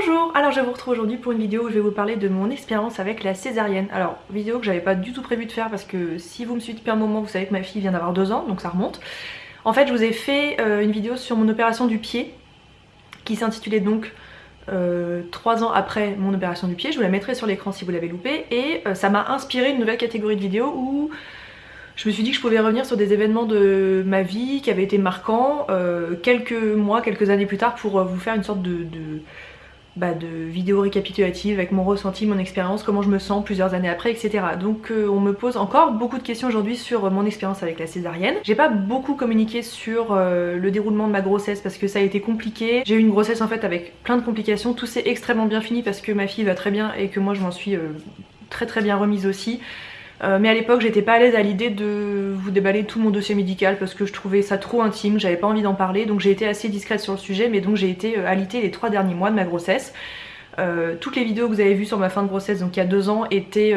Bonjour, alors je vous retrouve aujourd'hui pour une vidéo où je vais vous parler de mon expérience avec la césarienne. Alors vidéo que j'avais pas du tout prévu de faire parce que si vous me suivez depuis un moment vous savez que ma fille vient d'avoir deux ans donc ça remonte. En fait je vous ai fait euh, une vidéo sur mon opération du pied qui s'intitulait donc euh, 3 ans après mon opération du pied, je vous la mettrai sur l'écran si vous l'avez loupé et euh, ça m'a inspiré une nouvelle catégorie de vidéos où je me suis dit que je pouvais revenir sur des événements de ma vie qui avaient été marquants euh, quelques mois, quelques années plus tard pour vous faire une sorte de bah, de vidéos récapitulatives avec mon ressenti, mon expérience, comment je me sens plusieurs années après, etc. Donc euh, on me pose encore beaucoup de questions aujourd'hui sur mon expérience avec la césarienne. J'ai pas beaucoup communiqué sur euh, le déroulement de ma grossesse parce que ça a été compliqué. J'ai eu une grossesse en fait avec plein de complications, tout s'est extrêmement bien fini parce que ma fille va très bien et que moi je m'en suis euh, très très bien remise aussi. Euh, mais à l'époque j'étais pas à l'aise à l'idée de vous déballer tout mon dossier médical parce que je trouvais ça trop intime, j'avais pas envie d'en parler donc j'ai été assez discrète sur le sujet mais donc j'ai été euh, alitée les trois derniers mois de ma grossesse. Euh, toutes les vidéos que vous avez vues sur ma fin de grossesse donc il y a deux ans étaient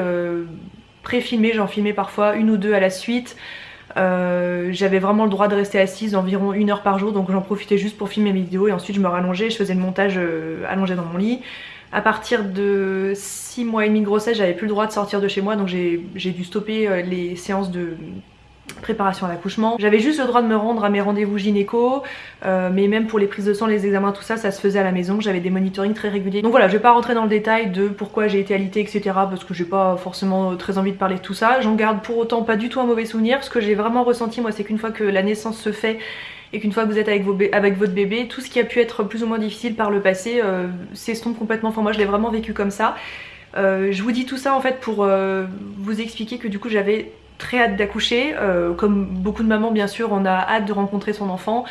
pré-filmées, j'en filmais parfois une ou deux à la suite. j'avais vraiment le droit de rester assise environ une heure par jour donc j'en profitais juste pour filmer mes vidéos et ensuite je me rallongeais, je faisais le montage allongé dans mon lit. À partir de 6 mois et demi de grossesse, j'avais plus le droit de sortir de chez moi, donc j'ai dû stopper euh, les séances de préparation à l'accouchement. J'avais juste le droit de me rendre à mes rendez-vous gynéco, euh, mais même pour les prises de sang, les examens, tout ça, ça se faisait à la maison. J'avais des monitorings très réguliers. Donc voilà, je vais pas rentrer dans le détail de pourquoi j'ai été alitée, etc. Parce que j'ai pas forcément très envie de parler de tout ça. J'en garde pour autant pas du tout un mauvais souvenir. Ce que j'ai vraiment ressenti, moi, c'est qu'une fois que la naissance se fait, et qu'une fois que vous êtes avec, votre bébé, tout ce qui a pu être plus ou moins difficile par le passé euh, s'estompe complètement. Enfin moi je l'ai vraiment vécu comme ça. Euh, je vous dis tout ça en fait pour euh, vous expliquer que du coup j'avais très hâte d'accoucher. comme beaucoup de mamans bien sûr on a hâte de rencontrer son enfant.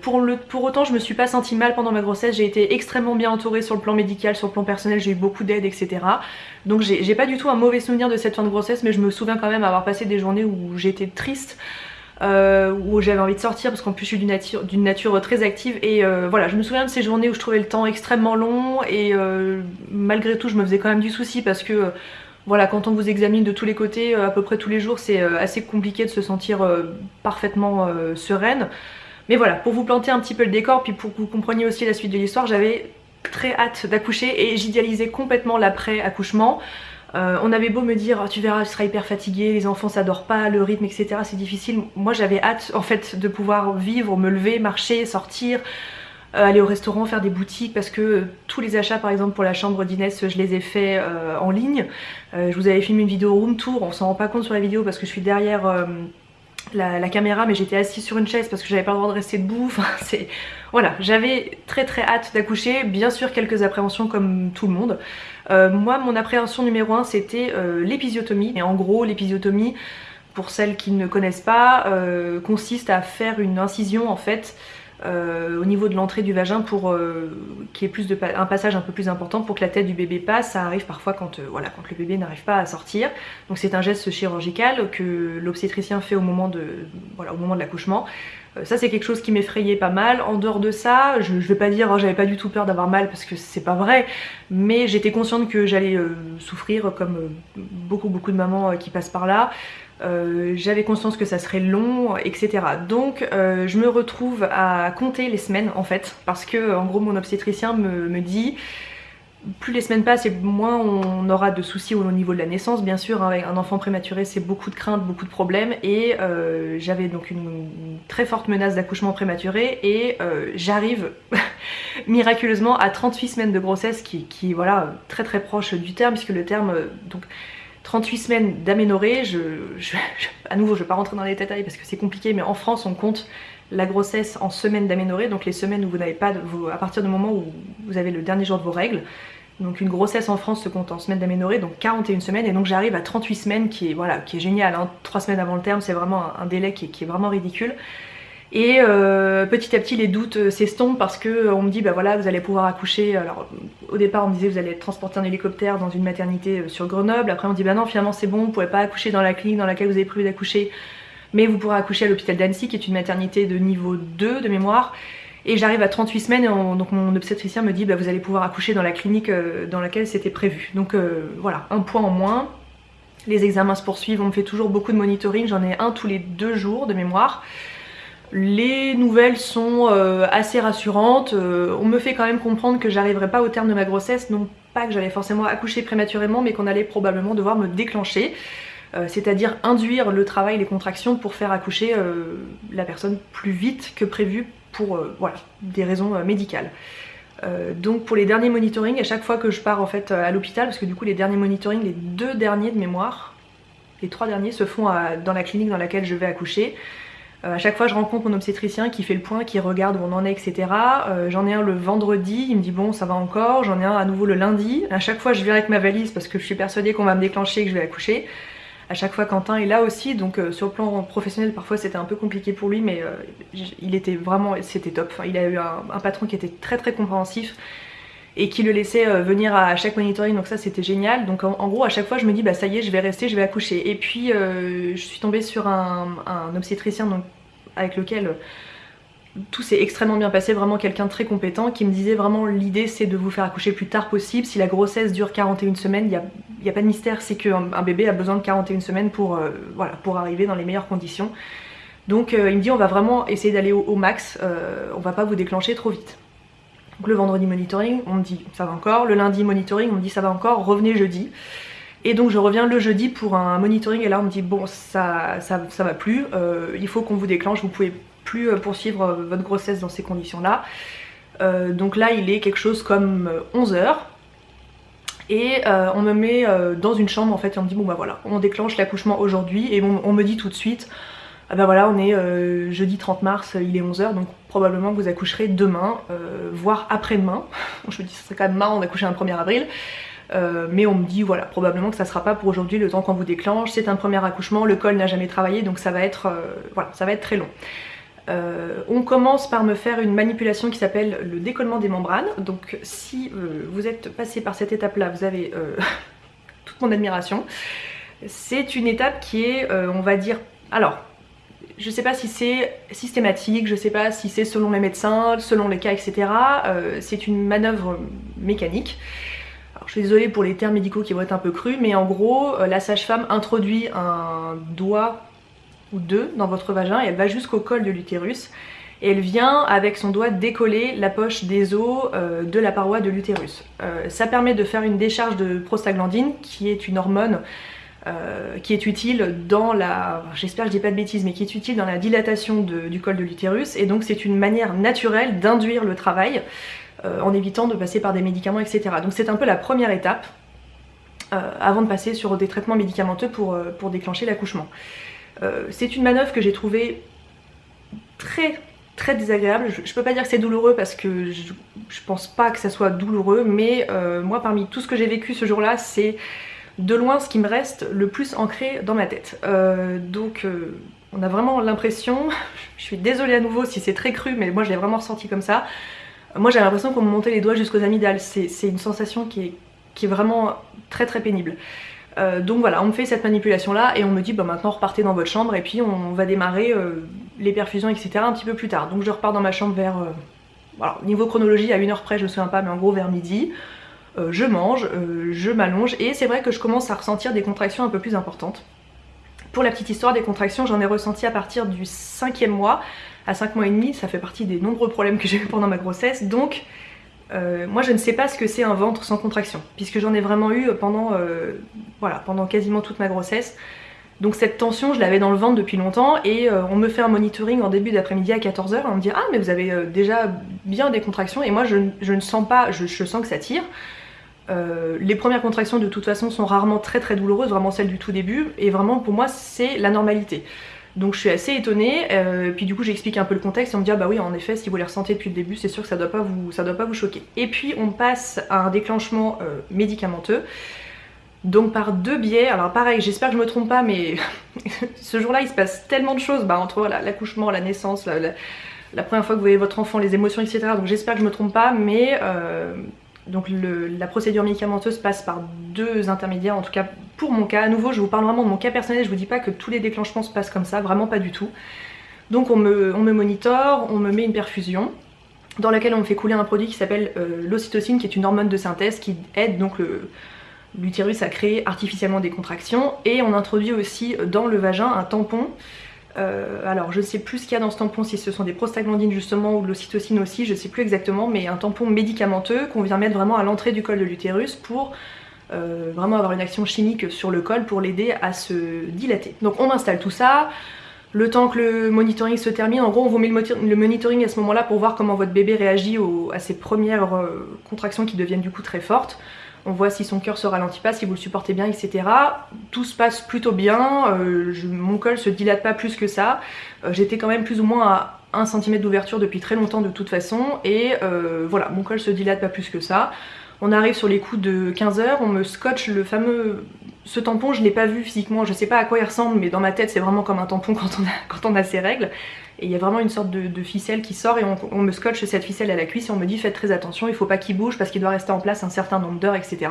pour, le, pour, autant je me suis pas sentie mal pendant ma grossesse, j'ai été extrêmement bien entourée sur le plan médical, sur le plan personnel, j'ai eu beaucoup d'aide etc. Donc j'ai pas du tout un mauvais souvenir de cette fin de grossesse mais je me souviens quand même avoir passé des journées où j'étais triste, euh, où j'avais envie de sortir parce qu'en plus je suis d'une nature, très active. Et euh, voilà je me souviens de ces journées où je trouvais le temps extrêmement long. Et euh, malgré tout je me faisais quand même du souci parce que voilà quand on vous examine de tous les côtés à peu près tous les jours c'est assez compliqué de se sentir parfaitement sereine. Mais voilà pour vous planter un petit peu le décor puis pour que vous compreniez aussi la suite de l'histoire j'avais très hâte d'accoucher et j'idéalisais complètement l'après accouchement euh, on avait beau me dire oh, tu verras je serai hyper fatiguée, les enfants ça dort pas, le rythme etc c'est difficile. Moi j'avais hâte en fait de pouvoir vivre, me lever, marcher, sortir, euh, aller au restaurant, faire des boutiques parce que euh, tous les achats par exemple pour la chambre d'Inès je les ai fait en ligne. je vous avais filmé une vidéo room tour, on s'en rend pas compte sur la vidéo parce que je suis derrière la, caméra mais j'étais assise sur une chaise parce que j'avais pas le droit de rester debout. Voilà, j'avais très très hâte d'accoucher, bien sûr quelques appréhensions comme tout le monde. Euh, moi mon appréhension numéro 1 c'était euh, l'épisiotomie et en gros l'épisiotomie pour celles qui ne connaissent pas euh, consiste à faire une incision en fait au niveau de l'entrée du vagin pour qu'il y ait plus de un passage un peu plus important pour que la tête du bébé passe. Ça arrive parfois quand, voilà, quand le bébé n'arrive pas à sortir. Donc c'est un geste chirurgical que l'obstétricien fait au moment de voilà, l'accouchement. Ça c'est quelque chose qui m'effrayait pas mal. En dehors de ça, je, vais pas dire oh, j'avais pas du tout peur d'avoir mal parce que c'est pas vrai, mais j'étais consciente que j'allais souffrir comme beaucoup beaucoup de mamans qui passent par là. Euh, j'avais conscience que ça serait long, etc. Donc euh, je me retrouve à compter les semaines en fait, parce que en gros mon obstétricien me, dit plus les semaines passent et moins on aura de soucis au niveau de la naissance bien sûr hein, un enfant prématuré c'est beaucoup de craintes, beaucoup de problèmes et euh, j'avais donc une, très forte menace d'accouchement prématuré et j'arrive miraculeusement à 38 semaines de grossesse qui, qui voilà très très proche du terme puisque le terme donc 38 semaines d'aménorrhée, je, à nouveau je vais pas rentrer dans les détails parce que c'est compliqué mais en France on compte la grossesse en semaines d'aménorrhée, donc les semaines où vous n'avez pas, de, à partir du moment où vous avez le dernier jour de vos règles, donc une grossesse en France se compte en semaines d'aménorrhée, donc 41 semaines, et donc j'arrive à 38 semaines qui est, voilà, qui est génial, hein. 3 semaines avant le terme c'est vraiment un, délai qui est vraiment ridicule. Et euh, petit à petit les doutes euh, s'estompent parce que euh, on me dit bah voilà vous allez pouvoir accoucher. Alors au départ on me disait vous allez être transporté en hélicoptère dans une maternité sur Grenoble. Après on dit bah non finalement c'est bon, vous pourrez pas accoucher dans la clinique dans laquelle vous avez prévu d'accoucher. Mais vous pourrez accoucher à l'hôpital d'Annecy qui est une maternité de niveau 2 de mémoire. Et j'arrive à 38 semaines et donc mon obstétricien me dit bah vous allez pouvoir accoucher dans la clinique dans laquelle c'était prévu. Donc voilà, un point en moins. Les examens se poursuivent, on me fait toujours beaucoup de monitoring, j'en ai un tous les deux jours de mémoire. Les nouvelles sont euh, assez rassurantes, euh, on me fait quand même comprendre que j'arriverai pas au terme de ma grossesse, non pas que j'allais forcément accoucher prématurément, mais qu'on allait probablement devoir me déclencher, euh, c'est-à-dire induire le travail, les contractions pour faire accoucher la personne plus vite que prévu pour voilà, des raisons médicales. donc pour les derniers monitorings, à chaque fois que je pars en fait à l'hôpital, parce que du coup les derniers monitorings, les deux derniers de mémoire, les trois derniers se font dans la clinique dans laquelle je vais accoucher, euh, à chaque fois je rencontre mon obstétricien qui fait le point, qui regarde où on en est, etc. Euh, j'en ai un le vendredi, il me dit bon ça va encore, j'en ai un à nouveau le lundi. À chaque fois je viens avec ma valise parce que je suis persuadée qu'on va me déclencher et que je vais accoucher. À chaque fois Quentin est là aussi, donc euh, sur le plan professionnel parfois c'était un peu compliqué pour lui mais il était vraiment, c'était top. il a eu un, patron qui était très très compréhensif et qui le laissait venir à chaque monitoring. Donc ça c'était génial. Donc en, gros à chaque fois je me dis bah ça y est je vais rester je vais accoucher. Et puis je suis tombée sur un, obstétricien avec lequel tout s'est extrêmement bien passé, vraiment quelqu'un très compétent qui me disait vraiment l'idée c'est de vous faire accoucher le plus tard possible, si la grossesse dure 41 semaines, il n'y a, a, pas de mystère, c'est qu'un un bébé a besoin de 41 semaines pour, euh, pour arriver dans les meilleures conditions. Donc euh, il me dit on va vraiment essayer d'aller au, max, euh, on va pas vous déclencher trop vite. Donc le vendredi monitoring, on me dit ça va encore, le lundi monitoring, on me dit ça va encore, revenez jeudi. Et donc je reviens le jeudi pour un monitoring et là on me dit bon ça, ça, ça va plus, euh, il faut qu'on vous déclenche, vous pouvez plus euh, poursuivre euh, votre grossesse dans ces conditions là. donc là il est quelque chose comme 11h et on me met dans une chambre en fait et on me dit bon bah voilà. On déclenche l'accouchement aujourd'hui et on, me dit tout de suite ah bah voilà on est jeudi 30 mars il est 11h donc probablement vous accoucherez demain voire après-demain je me dis ce serait quand même marrant d'accoucher un 1er avril. Euh, mais on me dit voilà probablement que ça sera pas pour aujourd'hui le temps qu'on vous déclenche, c'est un premier accouchement, le col n'a jamais travaillé donc ça va être, euh, voilà, ça va être très long. Euh, on commence par me faire une manipulation qui s'appelle le décollement des membranes donc si vous êtes passé par cette étape là vous avez toute mon admiration. C'est une étape qui est on va dire alors je sais pas si c'est systématique, je sais pas si c'est selon les médecins, selon les cas etc. c'est une manœuvre mécanique je suis désolée pour les termes médicaux qui vont être un peu crus, mais en gros, euh, la sage-femme introduit un doigt ou deux dans votre vagin et elle va jusqu'au col de l'utérus. Et elle vient avec son doigt décoller la poche des os euh, de la paroi de l'utérus. Euh, ça permet de faire une décharge de prostaglandine, qui est une hormone qui est utile dans la, j'espère que je dis pas de bêtises, mais qui est utile dans la dilatation du col de l'utérus. Et donc c'est une manière naturelle d'induire le travail euh, en évitant de passer par des médicaments, etc. Donc c'est un peu la première étape euh, avant de passer sur des traitements médicamenteux pour, euh, pour déclencher l'accouchement. C'est une manœuvre que j'ai trouvée très très désagréable. Je, peux pas dire que c'est douloureux parce que je, pense pas que ça soit douloureux, mais moi parmi tout ce que j'ai vécu ce jour-là, c'est de loin ce qui me reste le plus ancré dans ma tête. donc on a vraiment l'impression, je suis désolée à nouveau si c'est très cru, mais moi je l'ai vraiment ressenti comme ça, moi j'ai l'impression qu'on me montait les doigts jusqu'aux amygdales, c'est une sensation qui est, vraiment très très pénible. Euh, donc voilà, on me fait cette manipulation là et on me dit bah maintenant repartez dans votre chambre et puis on va démarrer euh, les perfusions etc un petit peu plus tard. Donc je repars dans ma chambre vers, euh, niveau chronologie à une heure près je me souviens pas mais en gros vers midi. je mange, je m'allonge et c'est vrai que je commence à ressentir des contractions un peu plus importantes. Pour la petite histoire des contractions j'en ai ressenti à partir du cinquième mois à 5 mois et demi, ça fait partie des nombreux problèmes que j'ai eu pendant ma grossesse, donc euh, moi je ne sais pas ce que c'est un ventre sans contraction, puisque j'en ai vraiment eu pendant, euh, voilà, pendant quasiment toute ma grossesse. Donc cette tension, je l'avais dans le ventre depuis longtemps et euh, on me fait un monitoring en début d'après-midi à 14h on me dit « Ah mais vous avez déjà bien des contractions » et moi je, ne sens pas, je, je, sens que ça tire. les premières contractions de toute façon sont rarement très très douloureuses, vraiment celles du tout début et vraiment pour moi c'est la normalité. Donc je suis assez étonnée, euh, puis du coup j'explique un peu le contexte et on me dit ah bah oui en effet si vous les ressentez depuis le début c'est sûr que ça doit pas vous, ça doit pas vous choquer. Et puis on passe à un déclenchement euh, médicamenteux. Donc par deux biais, alors pareil j'espère que je me trompe pas mais ce jour là il se passe tellement de choses bah, entre l'accouchement, la naissance, la, première fois que vous voyez votre enfant, les émotions etc. Donc j'espère que je me trompe pas mais euh, donc la procédure médicamenteuse passe par deux intermédiaires, en tout cas pour mon cas. À nouveau, je vous parle vraiment de mon cas personnel, je vous dis pas que tous les déclenchements se passent comme ça, vraiment pas du tout. Donc on me, on monitore, on me met une perfusion dans laquelle on me fait couler un produit qui s'appelle euh, l'ocytocine, qui est une hormone de synthèse qui aide donc l'utérus à créer artificiellement des contractions. Et on introduit aussi dans le vagin un tampon alors je ne sais plus ce qu'il y a dans ce tampon, si ce sont des prostaglandines justement ou de l'ocytocine aussi, je ne sais plus exactement, mais un tampon médicamenteux qu'on vient mettre vraiment à l'entrée du col de l'utérus pour vraiment avoir une action chimique sur le col pour l'aider à se dilater. Donc on installe tout ça, le temps que le monitoring se termine, en gros on vous met le, monitoring à ce moment-là pour voir comment votre bébé réagit à ses premières euh, contractions qui deviennent du coup très fortes. On voit si son cœur se ralentit pas, si vous le supportez bien, etc. Tout se passe plutôt bien, euh, mon col se dilate pas plus que ça. Euh, j'étais quand même plus ou moins à 1 cm d'ouverture depuis très longtemps de toute façon, et voilà, mon col se dilate pas plus que ça. On arrive sur les coups de 15 heures, on me scotche le fameux ce tampon, je l'ai pas vu physiquement, je sais pas à quoi il ressemble, mais dans ma tête, c'est vraiment comme un tampon quand on a, quand ses règles. Et il y a vraiment une sorte de, ficelle qui sort et on, me scotche cette ficelle à la cuisse et on me dit faites très attention, il faut pas qu'il bouge parce qu'il doit rester en place un certain nombre d'heures, etc.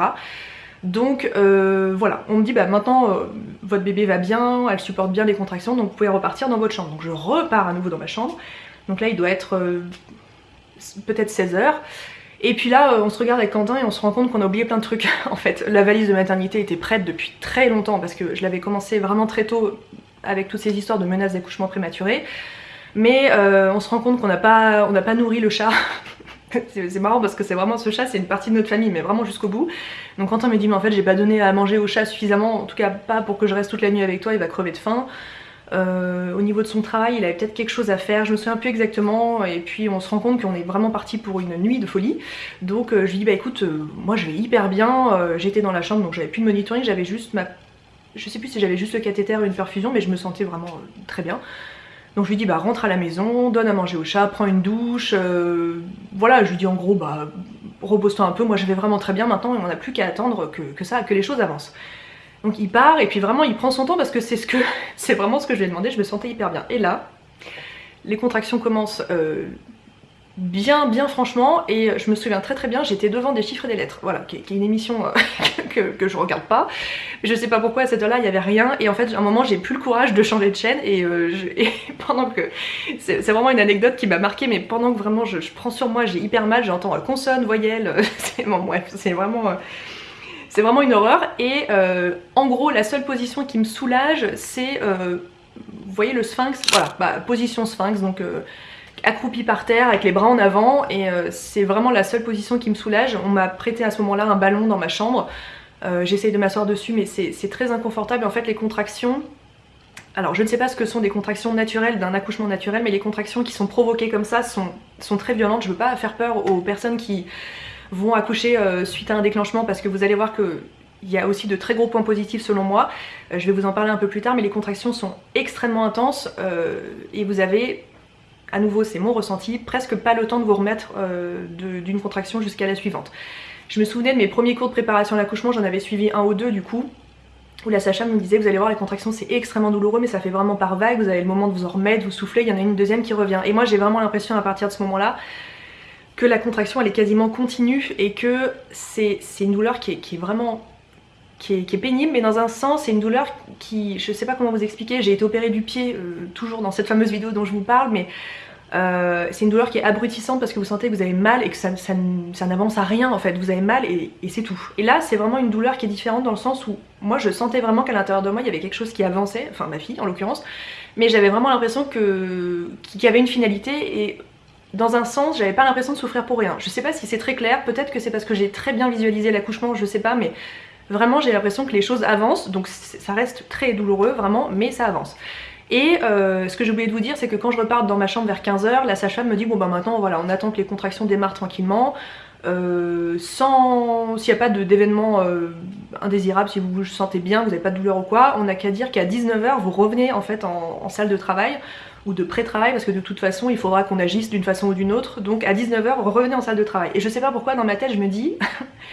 Donc euh, voilà, on me dit bah maintenant euh, votre bébé va bien, elle supporte bien les contractions, donc vous pouvez repartir dans votre chambre. Donc je repars à nouveau dans ma chambre. Donc là il doit être euh, peut-être 16 heures. Et puis là, euh, on se regarde avec Quentin et on se rend compte qu'on a oublié plein de trucs. en fait, la valise de maternité était prête depuis très longtemps parce que je l'avais commencé vraiment très tôt avec toutes ces histoires de menaces d'accouchement prématuré. Mais euh, on se rend compte qu'on n'a pas, on pas nourri le chat. c'est marrant parce que c'est vraiment ce chat, c'est une partie de notre famille, mais vraiment jusqu'au bout. Donc Quentin me dit mais en fait j'ai pas donné à manger au chat suffisamment, en tout cas pas pour que je reste toute la nuit avec toi, il va crever de faim. Euh, au niveau de son travail, il avait peut-être quelque chose à faire, je me souviens plus exactement, et puis on se rend compte qu'on est vraiment parti pour une nuit de folie. Donc euh, je lui dis bah écoute, euh, moi je vais hyper bien, j'étais dans la chambre donc j'avais plus de monitoring, j'avais juste ma... Je sais plus si j'avais juste le cathéter ou une perfusion, mais je me sentais vraiment très bien. Donc je lui dis bah rentre à la maison, donne à manger au chat, prends une douche, voilà, je lui dis en gros bah repose-toi un peu, moi je vais vraiment très bien maintenant et on n'a plus qu'à attendre que, que ça, que les choses avancent. Donc il part et puis vraiment il prend son temps parce que c'est ce vraiment ce que je lui ai demandé, je me sentais hyper bien. Et là, les contractions commencent euh, bien bien franchement et je me souviens très très bien, j'étais devant des chiffres et des lettres, voilà, qui, est une émission euh, que, je regarde pas. Je sais pas pourquoi à cette heure-là il y avait rien et en fait à un moment j'ai plus le courage de changer de chaîne et, euh, pendant que... C'est vraiment une anecdote qui m'a marqué mais pendant que vraiment je, prends sur moi j'ai hyper mal, j'entends consonne, voyelle, c'est bon, c'est vraiment... C'est vraiment une horreur et euh, en gros la seule position qui me soulage c'est, euh, vous voyez le sphinx, voilà, bah, position sphinx donc euh, accroupi par terre avec les bras en avant et c'est vraiment la seule position qui me soulage. On m'a prêté à ce moment là un ballon dans ma chambre, j'essaye de m'asseoir dessus mais c'est très inconfortable. En fait les contractions alors je ne sais pas ce que sont des contractions naturelles d'un accouchement naturel mais les contractions qui sont provoquées comme ça sont, sont très violentes, je veux pas faire peur aux personnes qui vont accoucher euh, suite à un déclenchement parce que vous allez voir que il y a aussi de très gros points positifs selon moi. Euh, je vais vous en parler un peu plus tard, mais les contractions sont extrêmement intenses euh, et vous avez, à nouveau c'est mon ressenti, presque pas le temps de vous remettre d'une contraction jusqu'à la suivante. Je me souvenais de mes premiers cours de préparation à l'accouchement, j'en avais suivi un ou deux du coup, où la sage me disait vous allez voir les contractions c'est extrêmement douloureux mais ça fait vraiment par vague, vous avez le moment de vous en remettre, vous souffler, il y en a une deuxième qui revient. Et moi j'ai vraiment l'impression à partir de ce moment là que la contraction elle est quasiment continue et que c'est une douleur qui est, vraiment qui est, pénible mais dans un sens c'est une douleur qui, je sais pas comment vous expliquer, j'ai été opérée du pied euh, toujours dans cette fameuse vidéo dont je vous parle mais euh, c'est une douleur qui est abrutissante parce que vous sentez que vous avez mal et que ça, ça, n'avance à rien en fait, vous avez mal et, c'est tout. Et là c'est vraiment une douleur qui est différente dans le sens où moi je sentais vraiment qu'à l'intérieur de moi il y avait quelque chose qui avançait, enfin ma fille en l'occurrence, mais j'avais vraiment l'impression qu'il y avait une finalité et dans un sens, j'avais pas l'impression de souffrir pour rien. Je sais pas si c'est très clair, peut-être que c'est parce que j'ai très bien visualisé l'accouchement, je sais pas, mais vraiment j'ai l'impression que les choses avancent, donc ça reste très douloureux vraiment, mais ça avance. Et euh, ce que j'ai oublié de vous dire, c'est que quand je repars dans ma chambre vers 15h, la sage-femme me dit bon bah maintenant voilà, on attend que les contractions démarrent tranquillement, euh, sans s'il n'y a pas d'événement euh, indésirable, si vous vous sentez bien, vous n'avez pas de douleur ou quoi, on n'a qu'à dire qu'à 19h vous revenez en fait en salle de travail ou de pré-travail parce que de toute façon il faudra qu'on agisse d'une façon ou d'une autre. Donc à 19h revenez en salle de travail. Et je sais pas pourquoi dans ma tête je me dis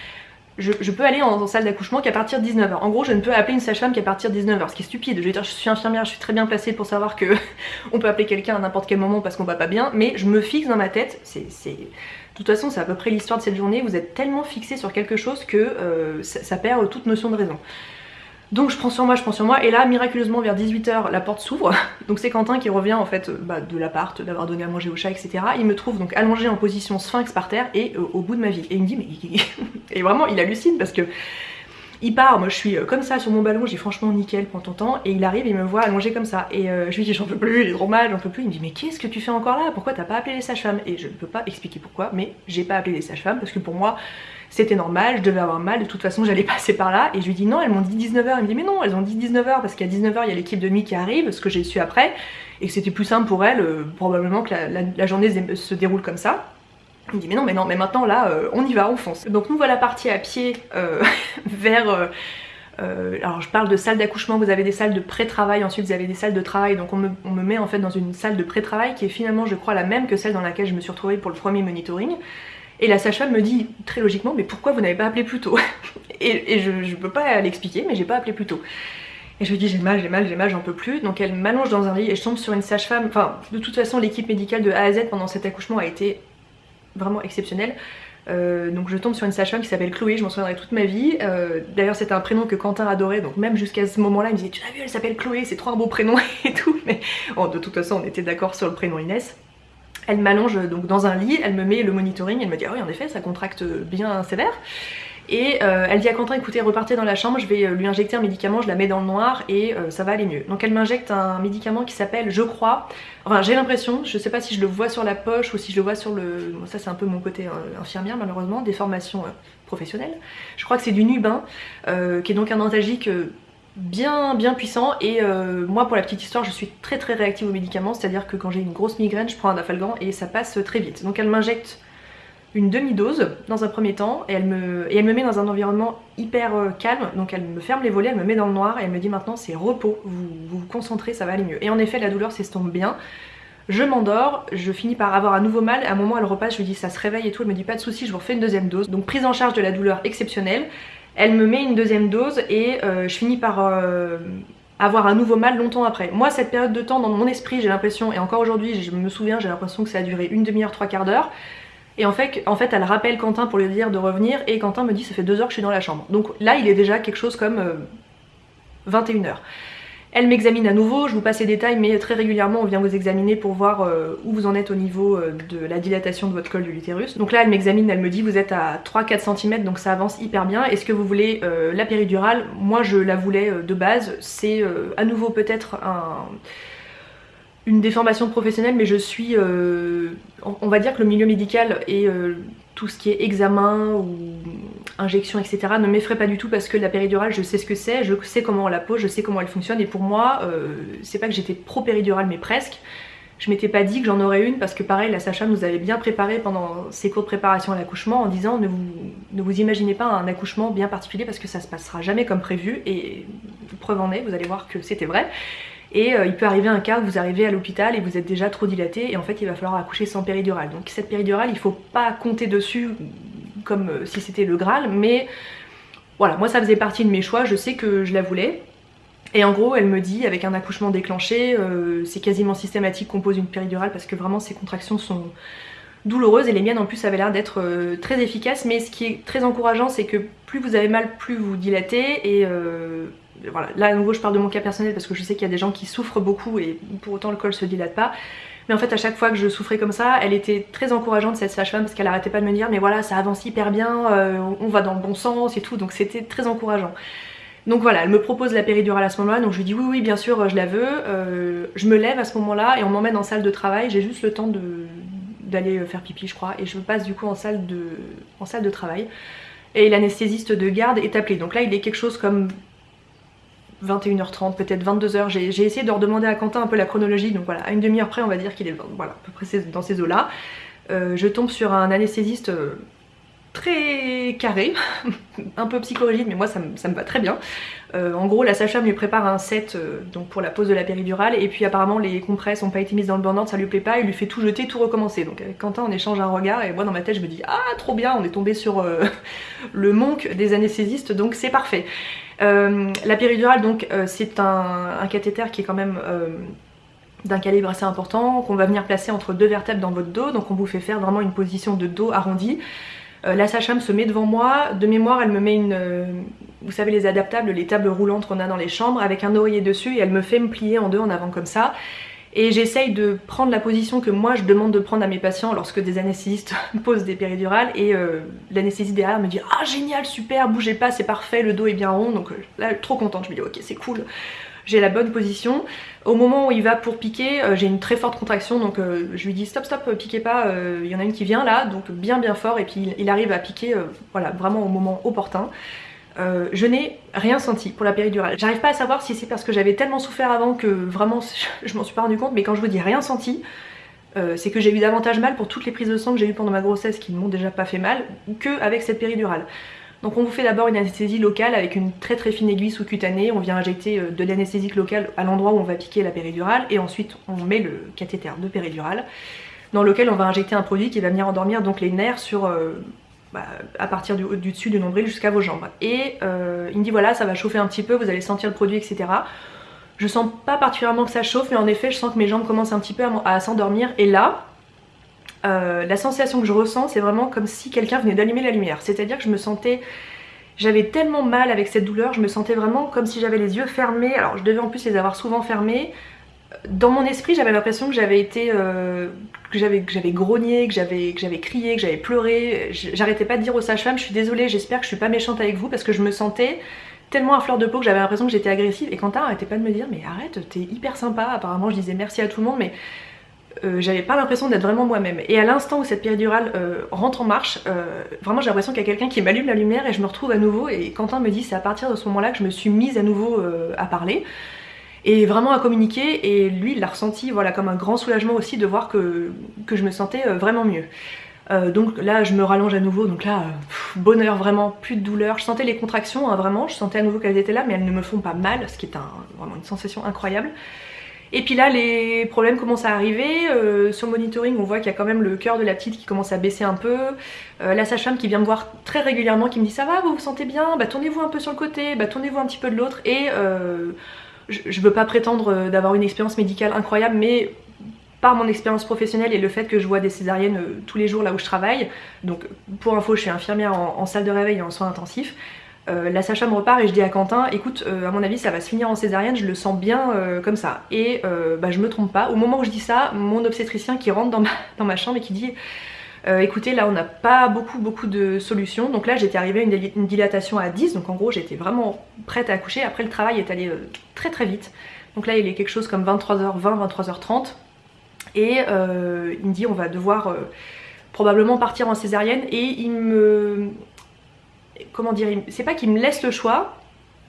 je, peux aller en, salle d'accouchement qu'à partir de 19h en gros je ne peux appeler une sage-femme qu'à partir de 19h ce qui est stupide. Je veux dire je suis infirmière je suis très bien placée pour savoir que on peut appeler quelqu'un à n'importe quel moment parce qu'on va pas bien mais je me fixe dans ma tête c'est de toute façon c'est à peu près l'histoire de cette journée vous êtes tellement fixé sur quelque chose que euh, ça perd toute notion de raison donc je prends sur moi, je prends sur moi, et là miraculeusement vers 18h la porte s'ouvre, donc c'est Quentin qui revient en fait bah, de l'appart, d'avoir donné à manger au chat, etc. Il me trouve donc allongé en position sphinx par terre et euh, au bout de ma vie. Et il me dit mais... et vraiment il hallucine parce que Il part, moi je suis euh, comme ça sur mon ballon, j'ai franchement nickel, prends ton temps, et il arrive, il me voit allonger comme ça. Et euh, je lui dis j'en peux plus, il est trop mal, j'en peux plus. Il me dit mais qu'est-ce que tu fais encore là? Pourquoi t'as pas appelé les sages-femmes? Et je ne peux pas expliquer pourquoi, mais j'ai pas appelé les sages-femmes parce que pour moi c'était normal, je devais avoir mal, de toute façon j'allais passer par là. Et je lui dis non, elles m'ont dit 19h. Il me dit mais non, elles ont dit 19h parce qu'à 19h il y a l'équipe de nuit qui arrive, ce que j'ai su après, et que c'était plus simple pour elles, euh, probablement que la journée se déroule comme ça. Il me dit mais non mais non mais maintenant là euh, on y va on fonce. Donc nous voilà partis à pied euh, vers euh, alors je parle de salle d'accouchement, vous avez des salles de pré-travail, ensuite vous avez des salles de travail, donc on me, met en fait dans une salle de pré-travail qui est finalement je crois la même que celle dans laquelle je me suis retrouvée pour le premier monitoring. Et la sage-femme me dit très logiquement mais pourquoi vous n'avez pas appelé plus tôt Et, je, je peux pas l'expliquer mais j'ai pas appelé plus tôt. Et je lui dis j'ai mal, j'ai mal, j'ai mal, j'en peux plus. Donc elle m'allonge dans un lit et je tombe sur une sage-femme. Enfin, de toute façon, l'équipe médicale de A à Z pendant cet accouchement a été vraiment exceptionnel. Euh, donc je tombe sur une sage-femme qui s'appelle Chloé, je m'en souviendrai toute ma vie. Euh, d'ailleurs c'était un prénom que Quentin adorait, donc même jusqu'à ce moment-là il me disait tu l'as vu elle s'appelle Chloé, c'est trop un beau prénom et tout. Mais de toute façon on était d'accord sur le prénom Inès. Elle m'allonge donc dans un lit, elle me met le monitoring, elle me dit ah oui en effet ça contracte bien sévère. Et euh, elle dit à Quentin écoutez repartez dans la chambre, je vais lui injecter un médicament, je la mets dans le noir et ça va aller mieux. Donc elle m'injecte un médicament qui s'appelle je crois Enfin j'ai l'impression, je sais pas si je le vois sur la poche ou si je le vois sur le... ça c'est un peu mon côté euh, infirmière malheureusement, des formations euh, professionnelles. Je crois que c'est du Nubin, euh, qui est donc un antalgique bien bien puissant et moi pour la petite histoire je suis très très réactive aux médicaments, c'est à dire que quand j'ai une grosse migraine je prends un dafalgan et ça passe très vite. Donc elle m'injecte une demi-dose dans un premier temps et elle, me, et elle me met dans un environnement hyper euh, calme. Donc elle me ferme les volets, elle me met dans le noir et elle me dit maintenant c'est repos, vous, vous concentrez, ça va aller mieux. Et en effet la douleur s'estompe bien, je m'endors, je finis par avoir un nouveau mal, à un moment elle repasse, je lui dis ça se réveille et tout, elle me dit pas de soucis, je vous refais une deuxième dose. Donc prise en charge de la douleur exceptionnelle, elle me met une deuxième dose et euh, je finis par... Euh, avoir un nouveau mal longtemps après. Moi cette période de temps dans mon esprit j'ai l'impression, et encore aujourd'hui je me souviens j'ai l'impression que ça a duré une demi-heure, trois quarts d'heure, et en fait, en fait, elle rappelle Quentin pour lui dire de revenir et Quentin me dit ça fait deux heures que je suis dans la chambre. Donc là, il est déjà quelque chose comme 21h. Euh, elle m'examine à nouveau, je vous passe les détails, mais très régulièrement on vient vous examiner pour voir euh, où vous en êtes au niveau euh, de la dilatation de votre col de l'utérus. Donc là elle m'examine, elle me dit vous êtes à 3-4 cm donc ça avance hyper bien. Est-ce que vous voulez la péridurale? Moi je la voulais de base, c'est à nouveau peut-être un une déformation professionnelle mais je suis euh, on va dire que le milieu médical et euh, tout ce qui est examen ou injection etc ne m'effraie pas du tout parce que la péridurale je sais ce que c'est, je sais comment on la pose, je sais comment elle fonctionne et pour moi euh, c'est pas que j'étais pro péridurale mais presque. Je m'étais pas dit que j'en aurais une parce que pareil la Sacha nous avait bien préparé pendant ses cours de préparation à l'accouchement en disant ne vous, ne vous imaginez pas un accouchement bien particulier parce que ça se passera jamais comme prévu et preuve en est vous allez voir que c'était vrai et euh, il peut arriver un cas où vous arrivez à l'hôpital et vous êtes déjà trop dilaté et en fait il va falloir accoucher sans péridurale. Donc cette péridurale il faut pas compter dessus comme euh, si c'était le Graal mais voilà moi ça faisait partie de mes choix, je sais que je la voulais. Et en gros elle me dit avec un accouchement déclenché euh, c'est quasiment systématique qu'on pose une péridurale parce que vraiment ces contractions sont douloureuses et les miennes en plus avaient l'air d'être très efficaces mais ce qui est très encourageant c'est que plus vous avez mal plus vous dilatez et voilà, là à nouveau je parle de mon cas personnel parce que je sais qu'il y a des gens qui souffrent beaucoup et pour autant le col se dilate pas. Mais en fait à chaque fois que je souffrais comme ça, elle était très encourageante cette sage-femme parce qu'elle arrêtait pas de me dire mais voilà ça avance hyper bien, euh, on va dans le bon sens et tout donc c'était très encourageant. Donc voilà, elle me propose la péridurale à ce moment-là, donc je lui dis oui oui bien sûr je la veux, euh, je me lève à ce moment-là et on m'emmène en salle de travail, j'ai juste le temps d'aller faire pipi je crois et je passe du coup en salle de, en salle de travail et l'anesthésiste de garde est appelé. Donc là il est quelque chose comme 21h30, peut-être 22h. J'ai essayé de redemander à Quentin un peu la chronologie, donc voilà, à une demi-heure près, on va dire qu'il est voilà, à peu près dans ces eaux-là. Euh, je tombe sur un anesthésiste euh, très carré, un peu psychorigide, mais moi ça, me va très bien. Euh, en gros, la sage-femme lui prépare un set donc pour la pose de la péridurale, et puis apparemment les compresses n'ont pas été mises dans le burn ça lui plaît pas, il lui fait tout jeter, tout recommencer. Donc avec Quentin on échange un regard, et moi dans ma tête je me dis ah trop bien, on est tombé sur le monk des anesthésistes, donc c'est parfait. Euh, la péridurale donc euh, c'est un, cathéter qui est quand même euh, d'un calibre assez important qu'on va venir placer entre deux vertèbres dans votre dos donc on vous fait faire vraiment une position de dos arrondi. la sage-femme se met devant moi, de mémoire elle me met une, vous savez les adaptables, les tables roulantes qu'on a dans les chambres avec un oreiller dessus et elle me fait me plier en deux en avant comme ça. Et j'essaye de prendre la position que moi je demande de prendre à mes patients lorsque des anesthésistes posent des péridurales. Et euh, l'anesthésiste derrière me dit ah génial super bougez pas c'est parfait le dos est bien rond donc euh, là trop contente je me dis ok c'est cool j'ai la bonne position. Au moment où il va pour piquer, euh, j'ai une très forte contraction, donc je lui dis stop stop, piquez pas, il y en a une qui vient là, donc bien bien fort, et puis il, arrive à piquer, voilà, vraiment au moment opportun. Euh, je n'ai rien senti pour la péridurale. J'arrive pas à savoir si c'est parce que j'avais tellement souffert avant que vraiment je m'en suis pas rendu compte, mais quand je vous dis rien senti, euh, c'est que j'ai eu davantage mal pour toutes les prises de sang que j'ai eues pendant ma grossesse qui ne m'ont déjà pas fait mal, que avec cette péridurale. Donc on vous fait d'abord une anesthésie locale avec une très très fine aiguille sous-cutanée, on vient injecter euh, de l'anesthésique locale à l'endroit où on va piquer la péridurale et ensuite on met le cathéter de péridurale dans lequel on va injecter un produit qui va venir endormir donc les nerfs sur bah, à partir du, du, dessus du nombril jusqu'à vos jambes. Et euh, il me dit voilà ça va chauffer un petit peu, vous allez sentir le produit etc. Je sens pas particulièrement que ça chauffe mais en effet je sens que mes jambes commencent un petit peu à, s'endormir et là euh, la sensation que je ressens c'est vraiment comme si quelqu'un venait d'allumer la lumière. C'est à dire que je me sentais... J'avais tellement mal avec cette douleur, je me sentais vraiment comme si j'avais les yeux fermés. Alors je devais en plus les avoir souvent fermés dans mon esprit j'avais l'impression que j'avais été euh, que j'avais grogné, que j'avais crié, que j'avais pleuré. J'arrêtais pas de dire aux sages-femmes je suis désolée, j'espère que je suis pas méchante avec vous parce que je me sentais tellement à fleur de peau que j'avais l'impression que j'étais agressive et Quentin arrêtait pas de me dire mais arrête t'es hyper sympa apparemment je disais merci à tout le monde mais euh, j'avais pas l'impression d'être vraiment moi-même et à l'instant où cette péridurale euh, rentre en marche vraiment j'ai l'impression qu'il y a quelqu'un qui m'allume la lumière et je me retrouve à nouveau et Quentin me dit c'est à partir de ce moment là que je me suis mise à nouveau à parler et vraiment à communiquer et lui il l'a ressenti voilà comme un grand soulagement aussi de voir que, je me sentais euh, vraiment mieux. Euh, donc là je me rallonge à nouveau, donc là euh, bonheur vraiment, plus de douleur. Je sentais les contractions hein, vraiment, je sentais à nouveau qu'elles étaient là mais elles ne me font pas mal, ce qui est un, vraiment une sensation incroyable. Et puis là les problèmes commencent à arriver, sur le monitoring on voit qu'il y a quand même le cœur de la petite qui commence à baisser un peu, la sage-femme qui vient me voir très régulièrement qui me dit ça va vous vous sentez bien, bah tournez-vous un peu sur le côté, bah tournez-vous un petit peu de l'autre et je, veux pas prétendre euh, d'avoir une expérience médicale incroyable, mais par mon expérience professionnelle et le fait que je vois des césariennes euh, tous les jours là où je travaille, donc pour info je suis infirmière en, salle de réveil et en soins intensifs, euh, la sage me repart et je dis à Quentin écoute à mon avis ça va se finir en césarienne je le sens bien comme ça. Et bah, je me trompe pas. Au moment où je dis ça mon obstétricien qui rentre dans ma, chambre et qui dit euh, écoutez là on n'a pas beaucoup beaucoup de solutions. Donc là j'étais arrivée à une, dilatation à 10 donc en gros j'étais vraiment prête à accoucher. Après le travail est allé euh, très très vite. Donc là il est quelque chose comme 23h20 23h30 et euh, il me dit on va devoir probablement partir en césarienne. Et il me comment dire c'est pas qu'il me laisse le choix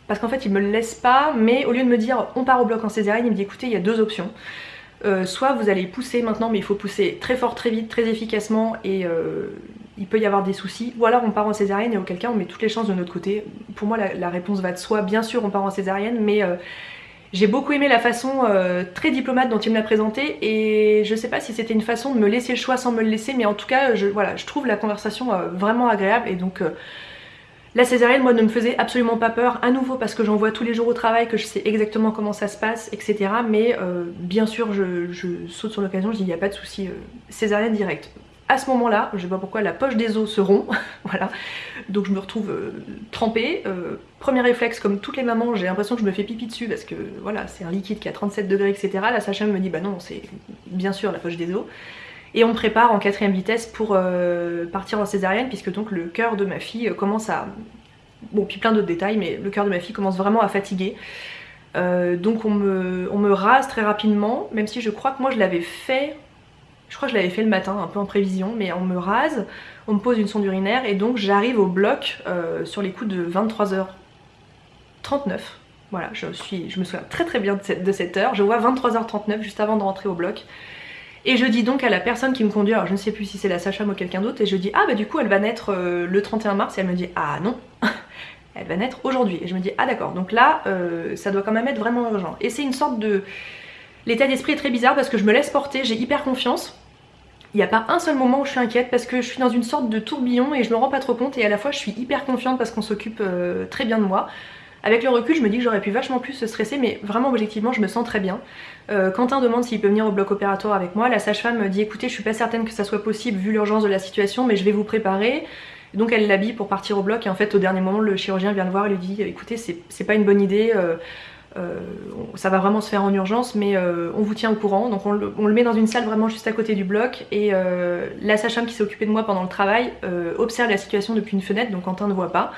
parce qu'en fait il me le laisse pas mais au lieu de me dire on part au bloc en césarienne il me dit écoutez il y a deux options. Euh, soit vous allez pousser maintenant mais il faut pousser très fort, très vite, très efficacement et euh, il peut y avoir des soucis, ou alors on part en césarienne et auquel cas on met toutes les chances de notre côté. Pour moi la, réponse va de soi, bien sûr on part en césarienne mais euh, j'ai beaucoup aimé la façon très diplomate dont il me l'a présenté et je sais pas si c'était une façon de me laisser le choix sans me le laisser mais en tout cas voilà, je trouve la conversation vraiment agréable et donc la césarienne, moi, ne me faisait absolument pas peur, à nouveau parce que j'en vois tous les jours au travail, que je sais exactement comment ça se passe, etc. Mais euh, bien sûr, je, saute sur l'occasion, je dis il n'y a pas de souci, euh, césarienne directe. À ce moment-là, je sais pas pourquoi, la poche des os se rompt, voilà. Donc je me retrouve euh, trempée. premier réflexe, comme toutes les mamans, j'ai l'impression que je me fais pipi dessus parce que voilà, c'est un liquide qui a 37 degrés, etc. La sage me dit bah non, c'est bien sûr la poche des os. Et on me prépare en quatrième vitesse pour euh, partir en césarienne puisque donc le cœur de ma fille euh, commence à... Bon puis plein d'autres détails mais le cœur de ma fille commence vraiment à fatiguer. Euh, donc on me, rase très rapidement même si je crois que moi je l'avais fait je crois que je l'avais fait le matin, un peu en prévision, mais on me rase, on me pose une sonde urinaire et donc j'arrive au bloc sur les coups de 23h39. Voilà, je, suis, je me souviens très très bien de cette, de cette heure. Je vois 23h39 juste avant de rentrer au bloc. Et je dis donc à la personne qui me conduit, alors je ne sais plus si c'est la Sacha ou quelqu'un d'autre, et je dis ah bah du coup elle va naître euh, le 31 mars, et elle me dit ah non, elle va naître aujourd'hui. Et je me dis ah d'accord, donc là euh, ça doit quand même être vraiment urgent. Et c'est une sorte de... L'état d'esprit est très bizarre parce que je me laisse porter, j'ai hyper confiance. Il n'y a pas un seul moment où je suis inquiète parce que je suis dans une sorte de tourbillon et je me rends pas trop compte et à la fois je suis hyper confiante parce qu'on s'occupe euh, très bien de moi. Avec le recul, je me dis que j'aurais pu vachement plus se stresser, mais vraiment objectivement, je me sens très bien. Euh, Quentin demande s'il peut venir au bloc opératoire avec moi. La sage-femme me dit écoutez, je suis pas certaine que ça soit possible vu l'urgence de la situation, mais je vais vous préparer. Donc elle l'habille pour partir au bloc et en fait au dernier moment le chirurgien vient le voir et lui dit écoutez c'est pas une bonne idée, euh, ça va vraiment se faire en urgence, mais on vous tient au courant. Donc on le, met dans une salle vraiment juste à côté du bloc et la sage-femme qui s'est occupée de moi pendant le travail observe la situation depuis une fenêtre, donc Quentin ne voit pas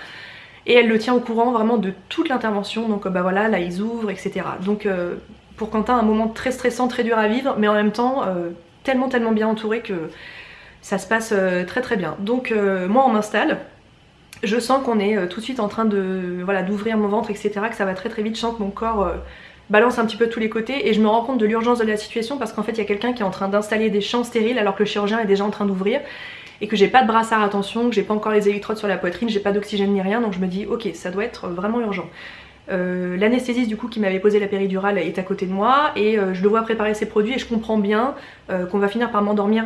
et elle le tient au courant vraiment de toute l'intervention, donc bah voilà, là ils ouvrent, etc. Donc euh, pour Quentin, un moment très stressant, très dur à vivre, mais en même temps euh, tellement tellement bien entouré que ça se passe euh, très très bien. Donc moi on m'installe, je sens qu'on est tout de suite en train de voilà d'ouvrir mon ventre, etc. Que ça va très très vite, je sens que mon corps balance un petit peu tous les côtés et je me rends compte de l'urgence de la situation parce qu'en fait il y a quelqu'un qui est en train d'installer des champs stériles alors que le chirurgien est déjà en train d'ouvrir et que j'ai pas de brassard à tension, que j'ai pas encore les électrodes sur la poitrine, j'ai pas d'oxygène ni rien, donc je me dis ok ça doit être vraiment urgent. Euh, l'anesthésiste du coup qui m'avait posé la péridurale est à côté de moi et euh, je le vois préparer ses produits et je comprends bien euh, qu'on va finir par m'endormir.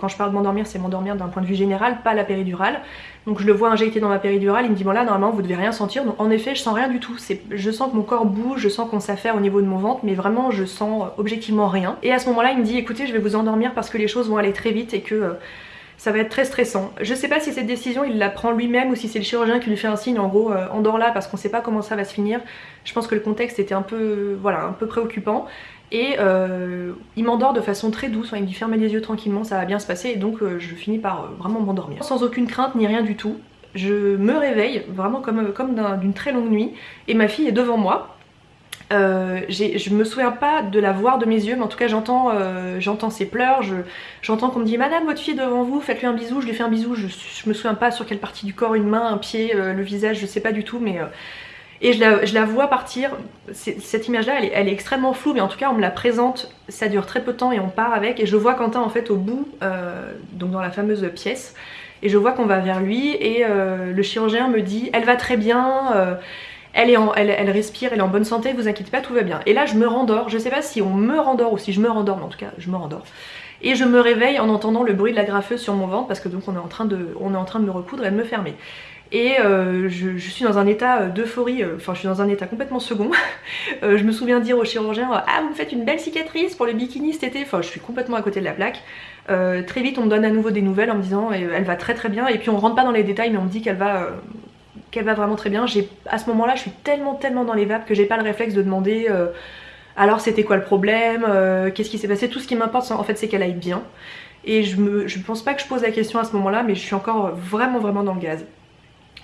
Quand je parle de m'endormir, c'est m'endormir d'un point de vue général, pas la péridurale. Donc je le vois injecter dans ma péridurale, il me dit bon là normalement vous devez rien sentir. Donc en effet je sens rien du tout. Je sens que mon corps bouge, je sens qu'on s'affaire au niveau de mon ventre, mais vraiment je sens objectivement rien. Et à ce moment là il me dit écoutez je vais vous endormir parce que les choses vont aller très vite et que ça va être très stressant. Je sais pas si cette décision il la prend lui-même ou si c'est le chirurgien qui lui fait un signe en gros euh, endors là parce qu'on sait pas comment ça va se finir. Je pense que le contexte était un peu voilà un peu préoccupant et euh, il m'endort de façon très douce, il me dit fermez les yeux tranquillement ça va bien se passer et donc euh, je finis par vraiment m'endormir. Sans aucune crainte ni rien du tout. Je me réveille vraiment comme, comme d'une très longue nuit et ma fille est devant moi euh, je me souviens pas de la voir de mes yeux, mais en tout cas j'entends euh, ses pleurs, j'entends qu'on me dit Madame, votre fille devant vous, faites-lui un bisou, je lui fais un bisou, je, me souviens pas sur quelle partie du corps, une main, un pied, euh, le visage, je sais pas du tout, mais... et je la, vois partir, cette image là elle est, extrêmement floue, mais en tout cas on me la présente, ça dure très peu de temps et on part avec, et je vois Quentin en fait au bout, donc dans la fameuse pièce, et je vois qu'on va vers lui, et le chirurgien me dit Elle va très bien elle, respire, elle est en bonne santé, vous inquiétez pas, tout va bien. Et là je me rendors, je sais pas si on me rendort ou si je me rendors, mais en tout cas je me rendors. Et je me réveille en entendant le bruit de la graffeuse sur mon ventre parce que donc on est en train de, me recoudre et de me fermer. Et euh, je, suis dans un état d'euphorie, euh, enfin je suis dans un état complètement second. Euh, je me souviens dire au chirurgien Ah vous me faites une belle cicatrice pour le bikini cet été, enfin je suis complètement à côté de la plaque. très vite on me donne à nouveau des nouvelles en me disant elle va très très bien et puis on rentre pas dans les détails mais on me dit qu'elle va qu'elle va vraiment très bien. À ce moment-là, je suis tellement tellement dans les vapes que j'ai pas le réflexe de demander euh, alors c'était quoi le problème, euh, qu'est-ce qui s'est passé? Tout ce qui m'importe en fait c'est qu'elle aille bien. Et je, me, je pense pas que je pose la question à ce moment-là, mais je suis encore vraiment vraiment dans le gaz.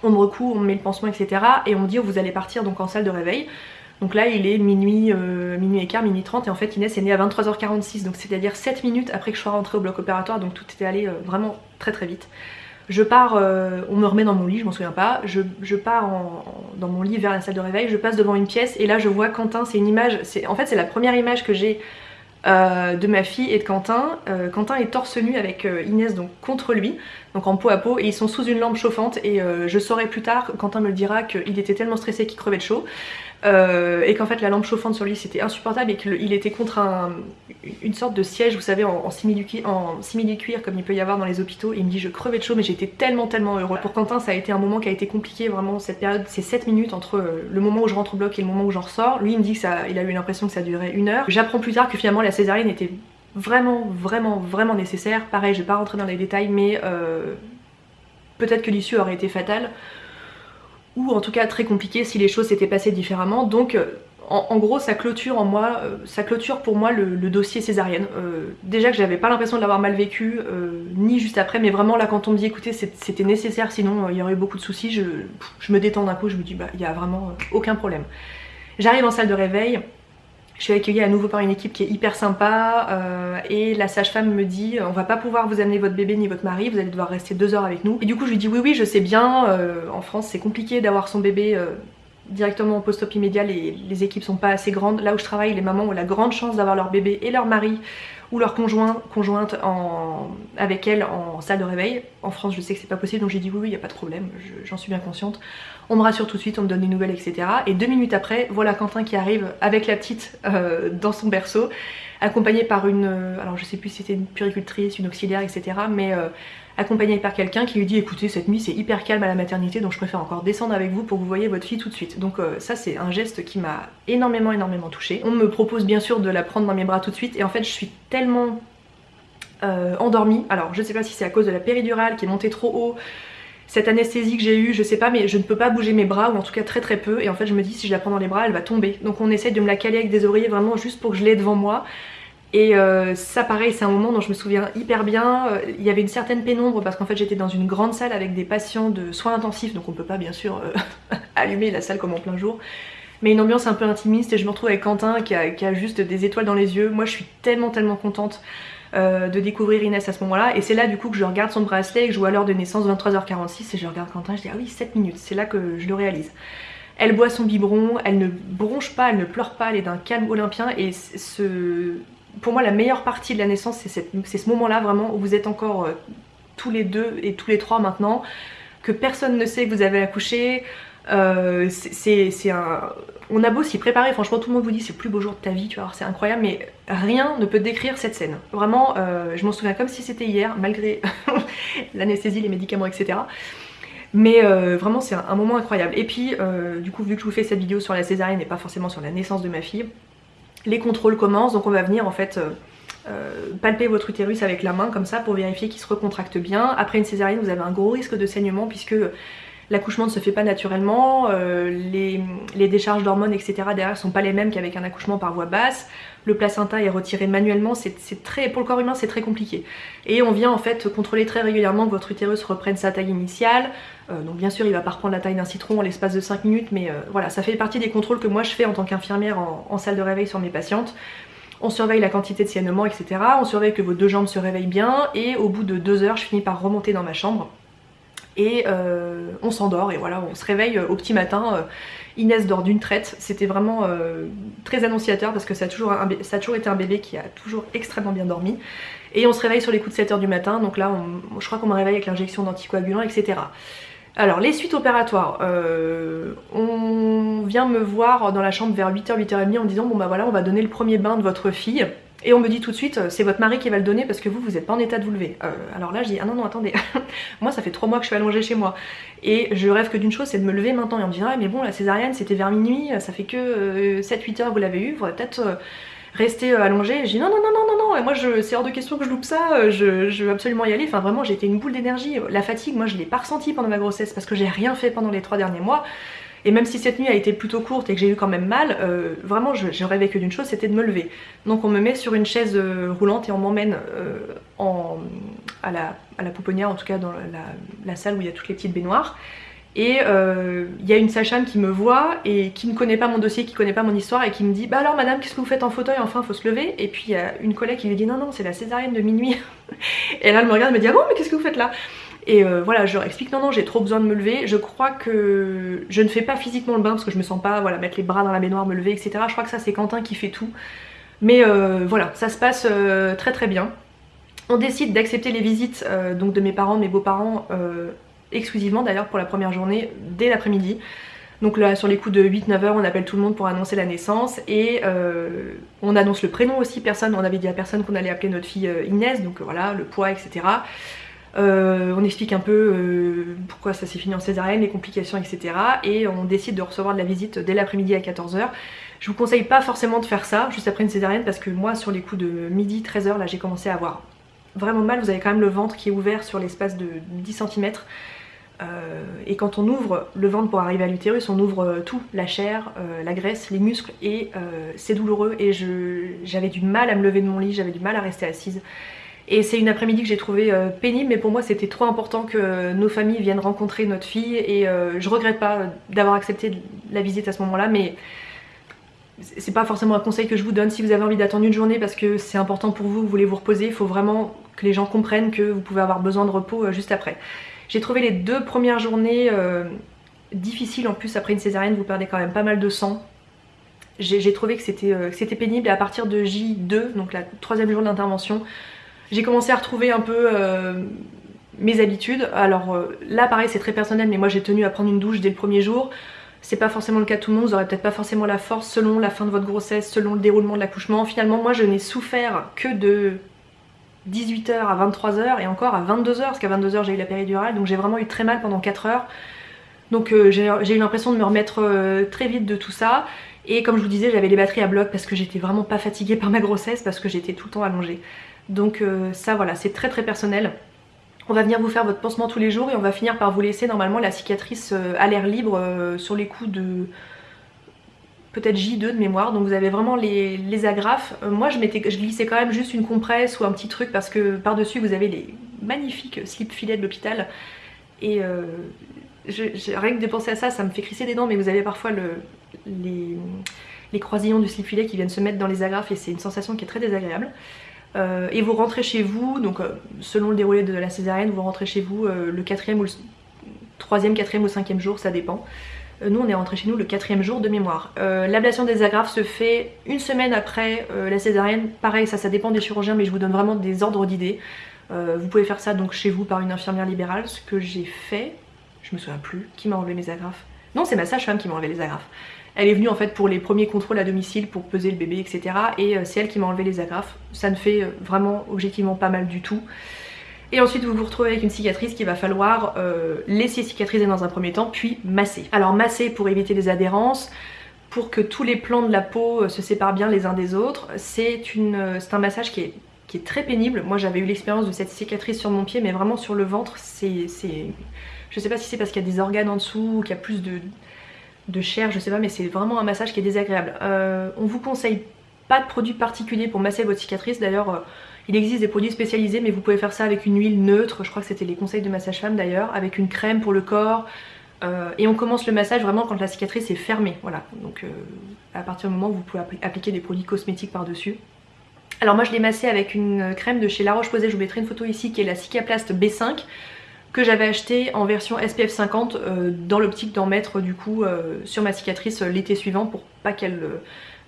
On me recouvre, on me met le pansement, etc. Et on me dit oh, vous allez partir donc en salle de réveil. Donc là il est minuit, euh, minuit et quart, minuit 30 et en fait Inès est née à 23h46 donc c'est à dire 7 minutes après que je sois rentrée au bloc opératoire donc tout était allé vraiment très très vite. Je pars, euh, on me remet dans mon lit, je m'en souviens pas, je, pars dans mon lit vers la salle de réveil, je passe devant une pièce et là je vois Quentin, c'est une image, en fait c'est la première image que j'ai euh, de ma fille et de Quentin. Euh, Quentin est torse nu avec Inès donc contre lui, donc en peau à peau et ils sont sous une lampe chauffante et je saurai plus tard, Quentin me le dira, qu'il était tellement stressé qu'il crevait de chaud. Euh, et qu'en fait la lampe chauffante sur lui c'était insupportable et qu'il était contre une sorte de siège vous savez en, simili-cuir comme il peut y avoir dans les hôpitaux. Il me dit je crevais de chaud mais j'étais tellement tellement heureux. Pour Quentin ça a été un moment qui a été compliqué vraiment cette période. Ces 7 minutes entre euh, le moment où je rentre au bloc et le moment où j'en ressors. Lui il me dit que il a eu l'impression que ça durait une heure. J'apprends plus tard que finalement la césarienne était vraiment vraiment vraiment nécessaire. Pareil je vais pas rentrer dans les détails mais euh, peut-être que l'issue aurait été fatale ou en tout cas très compliqué si les choses s'étaient passées différemment. Donc euh, en, gros ça clôture en moi, euh, ça clôture pour moi le, dossier césarienne. Euh, déjà que j'avais pas l'impression de l'avoir mal vécu, ni juste après, mais vraiment là quand on me dit écoutez c'était nécessaire sinon il y aurait eu beaucoup de soucis, je, me détends d'un coup, je me dis bah il y a vraiment aucun problème. J'arrive en salle de réveil, je suis accueillie à nouveau par une équipe qui est hyper sympa euh, et la sage-femme me dit on va pas pouvoir vous amener votre bébé ni votre mari, vous allez devoir rester deux heures avec nous. Et du coup je lui dis oui oui je sais bien, euh, en France c'est compliqué d'avoir son bébé euh, directement au post-op immédiat, les, les, équipes sont pas assez grandes. Là où je travaille, les mamans ont la grande chance d'avoir leur bébé et leur mari ou leur conjoint, conjointe en, avec elle en salle de réveil. En France je sais que c'est pas possible donc j'ai dit oui oui n'y a pas de problème, j'en suis bien consciente. On me rassure tout de suite, on me donne des nouvelles etc. Et deux minutes après voilà Quentin qui arrive avec la petite euh, dans son berceau accompagné par une, euh, alors je sais plus si c'était une puricultrice, une auxiliaire etc. mais euh, accompagné par quelqu'un qui lui dit écoutez cette nuit c'est hyper calme à la maternité donc je préfère encore descendre avec vous pour que vous voyez votre fille tout de suite. Donc ça c'est un geste qui m'a énormément énormément touchée. On me propose bien sûr de la prendre dans mes bras tout de suite et en fait je suis tellement endormie, alors je sais pas si c'est à cause de la péridurale qui est montée trop haut, cette anesthésie que j'ai eue, je sais pas, mais je ne peux pas bouger mes bras, ou en tout cas très très peu, et en fait je me dis si je la prends dans les bras, elle va tomber. Donc on essaye de me la caler avec des oreillers vraiment juste pour que je l'ai devant moi. Et euh, ça pareil, c'est un moment dont je me souviens hyper bien. Euh, il y avait une certaine pénombre parce qu'en fait j'étais dans une grande salle avec des patients de soins intensifs, donc on peut pas bien sûr euh, allumer la salle comme en plein jour. Mais une ambiance un peu intimiste et je me retrouve avec Quentin qui a, qui a juste des étoiles dans les yeux. Moi je suis tellement tellement contente euh, de découvrir Inès à ce moment-là. Et c'est là du coup que je regarde son bracelet et que je vois l'heure de naissance 23h46 et je regarde Quentin, je dis ah oui 7 minutes, c'est là que je le réalise. Elle boit son biberon, elle ne bronche pas, elle ne pleure pas, elle est d'un calme olympien et ce... pour moi la meilleure partie de la naissance c'est ce moment là vraiment où vous êtes encore euh, tous les deux et tous les trois maintenant, que personne ne sait que vous avez accouché, euh, c'est un... On a beau s'y préparer, franchement tout le monde vous dit c'est le plus beau jour de ta vie, tu vois, c'est incroyable, mais rien ne peut décrire cette scène. Vraiment, euh, je m'en souviens comme si c'était hier, malgré l'anesthésie, les médicaments, etc. Mais euh, vraiment c'est un, moment incroyable. Et puis, du coup, vu que je vous fais cette vidéo sur la césarienne et pas forcément sur la naissance de ma fille, les contrôles commencent, donc on va venir en fait... palper votre utérus avec la main comme ça pour vérifier qu'il se recontracte bien. Après une césarienne vous avez un gros risque de saignement puisque L'accouchement ne se fait pas naturellement, euh, les, décharges d'hormones etc derrière sont pas les mêmes qu'avec un accouchement par voie basse, le placenta est retiré manuellement, c'est très, pour le corps humain c'est très compliqué. Et on vient en fait contrôler très régulièrement que votre utérus reprenne sa taille initiale, euh, donc bien sûr il va pas reprendre la taille d'un citron en l'espace de 5 minutes, mais euh, voilà ça fait partie des contrôles que moi je fais en tant qu'infirmière en, salle de réveil sur mes patientes. On surveille la quantité de saignement, etc. On surveille que vos deux jambes se réveillent bien et au bout de deux heures je finis par remonter dans ma chambre et euh, on s'endort et voilà on se réveille au petit matin euh, Inès dort d'une traite. C'était vraiment euh, très annonciateur parce que ça a, toujours été un bébé qui a toujours extrêmement bien dormi. Et on se réveille sur les coups de 7h du matin. Donc là je crois qu'on me réveille avec l'injection d'anticoagulants etc alors les suites opératoires, on vient me voir dans la chambre vers 8h, 8h30 en disant bon bah voilà on va donner le premier bain de votre fille et on me dit tout de suite, c'est votre mari qui va le donner parce que vous, vous n'êtes pas en état de vous lever. Euh, alors là, je dis, ah non, non, attendez, moi ça fait trois mois que je suis allongée chez moi. Et je rêve que d'une chose, c'est de me lever maintenant. Et on me dit, ah mais bon, la césarienne, c'était vers minuit, ça fait que 7-8 euh, heures vous l'avez eu, vous peut-être euh, rester allongée. Et je dis, non, non, non, non, non, non, et moi, c'est hors de question que je loupe ça, je, je veux absolument y aller. Enfin, vraiment, j'ai été une boule d'énergie. La fatigue, moi, je l'ai pas ressentie pendant ma grossesse parce que j'ai rien fait pendant les trois derniers mois. Et même si cette nuit a été plutôt courte et que j'ai eu quand même mal, euh, vraiment je, rêvais que d'une chose, c'était de me lever. Donc on me met sur une chaise euh, roulante et on m'emmène euh, à, la, pouponnière, en tout cas dans la, salle où il y a toutes les petites baignoires. Et il y a une sage qui me voit et qui ne connaît pas mon dossier, qui ne connaît pas mon histoire et qui me dit Bah alors madame, qu'est-ce que vous faites en fauteuil? Enfin, faut se lever. Et puis il y a une collègue qui lui dit Non, non, c'est la césarienne de minuit. et là elle me regarde et me dit Ah bon, mais qu'est-ce que vous faites là? Et euh, voilà, je leur explique non non j'ai trop besoin de me lever. Je crois que je ne fais pas physiquement le bain parce que je me sens pas voilà mettre les bras dans la baignoire, me lever, etc. Je crois que ça c'est Quentin qui fait tout. Mais euh, voilà, ça se passe euh, très très bien. On décide d'accepter les visites donc de mes parents, de mes beaux-parents, exclusivement d'ailleurs pour la première journée, dès l'après-midi. Donc là sur les coups de 8-9 heures on appelle tout le monde pour annoncer la naissance et on annonce le prénom aussi, personne, on avait dit à personne qu'on allait appeler notre fille Inès, donc voilà, le poids, etc. Euh, on explique un peu euh, pourquoi ça s'est fini en césarienne, les complications, etc. Et on décide de recevoir de la visite dès l'après-midi à 14h. Je vous conseille pas forcément de faire ça juste après une césarienne parce que moi sur les coups de midi, 13h, là j'ai commencé à avoir vraiment mal. Vous avez quand même le ventre qui est ouvert sur l'espace de 10 cm. Euh, et quand on ouvre le ventre pour arriver à l'utérus, on ouvre tout, la chair, la graisse, les muscles, et c'est douloureux. Et j'avais du mal à me lever de mon lit, j'avais du mal à rester assise. Et c'est une après-midi que j'ai trouvé euh, pénible, mais pour moi c'était trop important que nos familles viennent rencontrer notre fille et euh, je regrette pas d'avoir accepté la visite à ce moment-là, mais c'est pas forcément un conseil que je vous donne si vous avez envie d'attendre une journée parce que c'est important pour vous, vous voulez vous reposer, il faut vraiment que les gens comprennent que vous pouvez avoir besoin de repos euh, juste après. J'ai trouvé les deux premières journées difficiles en plus après une césarienne, vous perdez quand même pas mal de sang. J'ai trouvé que c'était pénible et à partir de J2, donc la troisième jour d'intervention, j'ai commencé à retrouver un peu euh, mes habitudes. Alors euh, là pareil c'est très personnel mais moi j'ai tenu à prendre une douche dès le premier jour. C'est pas forcément le cas de tout le monde, vous aurez peut-être pas forcément la force selon la fin de votre grossesse, selon le déroulement de l'accouchement. Finalement moi je n'ai souffert que de 18h à 23h et encore à 22h parce qu'à 22h j'ai eu la péridurale donc j'ai vraiment eu très mal pendant 4 heures. Donc euh, j'ai eu l'impression de me remettre très vite de tout ça et comme je vous disais j'avais les batteries à bloc parce que j'étais vraiment pas fatiguée par ma grossesse parce que j'étais tout le temps allongée. Donc euh, ça voilà, c'est très très personnel. On va venir vous faire votre pansement tous les jours et on va finir par vous laisser normalement la cicatrice euh, à l'air libre euh, sur les coups de peut-être J2 de mémoire, donc vous avez vraiment les, agrafes. Euh, moi je, je glissais quand même juste une compresse ou un petit truc parce que par-dessus vous avez les magnifiques slip filets de l'hôpital et rien que de penser à ça, ça me fait crisser des dents, mais vous avez parfois les, les croisillons du slip filet qui viennent se mettre dans les agrafes et c'est une sensation qui est très désagréable. Euh, et vous rentrez chez vous, donc euh, selon le déroulé de la césarienne, vous rentrez chez vous euh, le quatrième ou le troisième, quatrième ou cinquième jour, ça dépend. nous on est rentré chez nous le quatrième jour de mémoire. L'ablation des agrafes se fait une semaine après la césarienne. Pareil, ça, ça dépend des chirurgiens, mais je vous donne vraiment des ordres d'idées. vous pouvez faire ça donc chez vous par une infirmière libérale, ce que j'ai fait. Je me souviens plus qui m'a enlevé mes agrafes. Non, c'est ma sage-femme qui m'a enlevé les agrafes. Elle est venue en fait pour les premiers contrôles à domicile pour peser le bébé etc. Et euh, c'est elle qui m'a enlevé les agrafes. Ça ne fait euh, vraiment objectivement pas mal du tout. Et ensuite vous vous retrouvez avec une cicatrice qu'il va falloir euh, laisser cicatriser dans un premier temps puis masser. Alors masser pour éviter les adhérences, pour que tous les plans de la peau se séparent bien les uns des autres. C'est un massage qui est, très pénible. Moi j'avais eu l'expérience de cette cicatrice sur mon pied mais vraiment sur le ventre c'est... Je sais pas si c'est parce qu'il y a des organes en dessous ou qu'il y a plus de, de chair, je sais pas, mais c'est vraiment un massage qui est désagréable. Euh, on vous conseille pas de produits particuliers pour masser votre cicatrice, d'ailleurs euh, il existe des produits spécialisés mais vous pouvez faire ça avec une huile neutre, je crois que c'était les conseils de massage femme d'ailleurs, avec une crème pour le corps, euh, et on commence le massage vraiment quand la cicatrice est fermée, voilà, donc à partir du moment où vous pouvez appliquer des produits cosmétiques par dessus. Alors moi je l'ai massé avec une crème de chez La Roche-Posay, je vous mettrai une photo ici qui est la Cicaplast B5 que j'avais acheté en version SPF 50 euh, dans l'optique d'en mettre du coup euh, sur ma cicatrice euh, l'été suivant pour pas qu'elle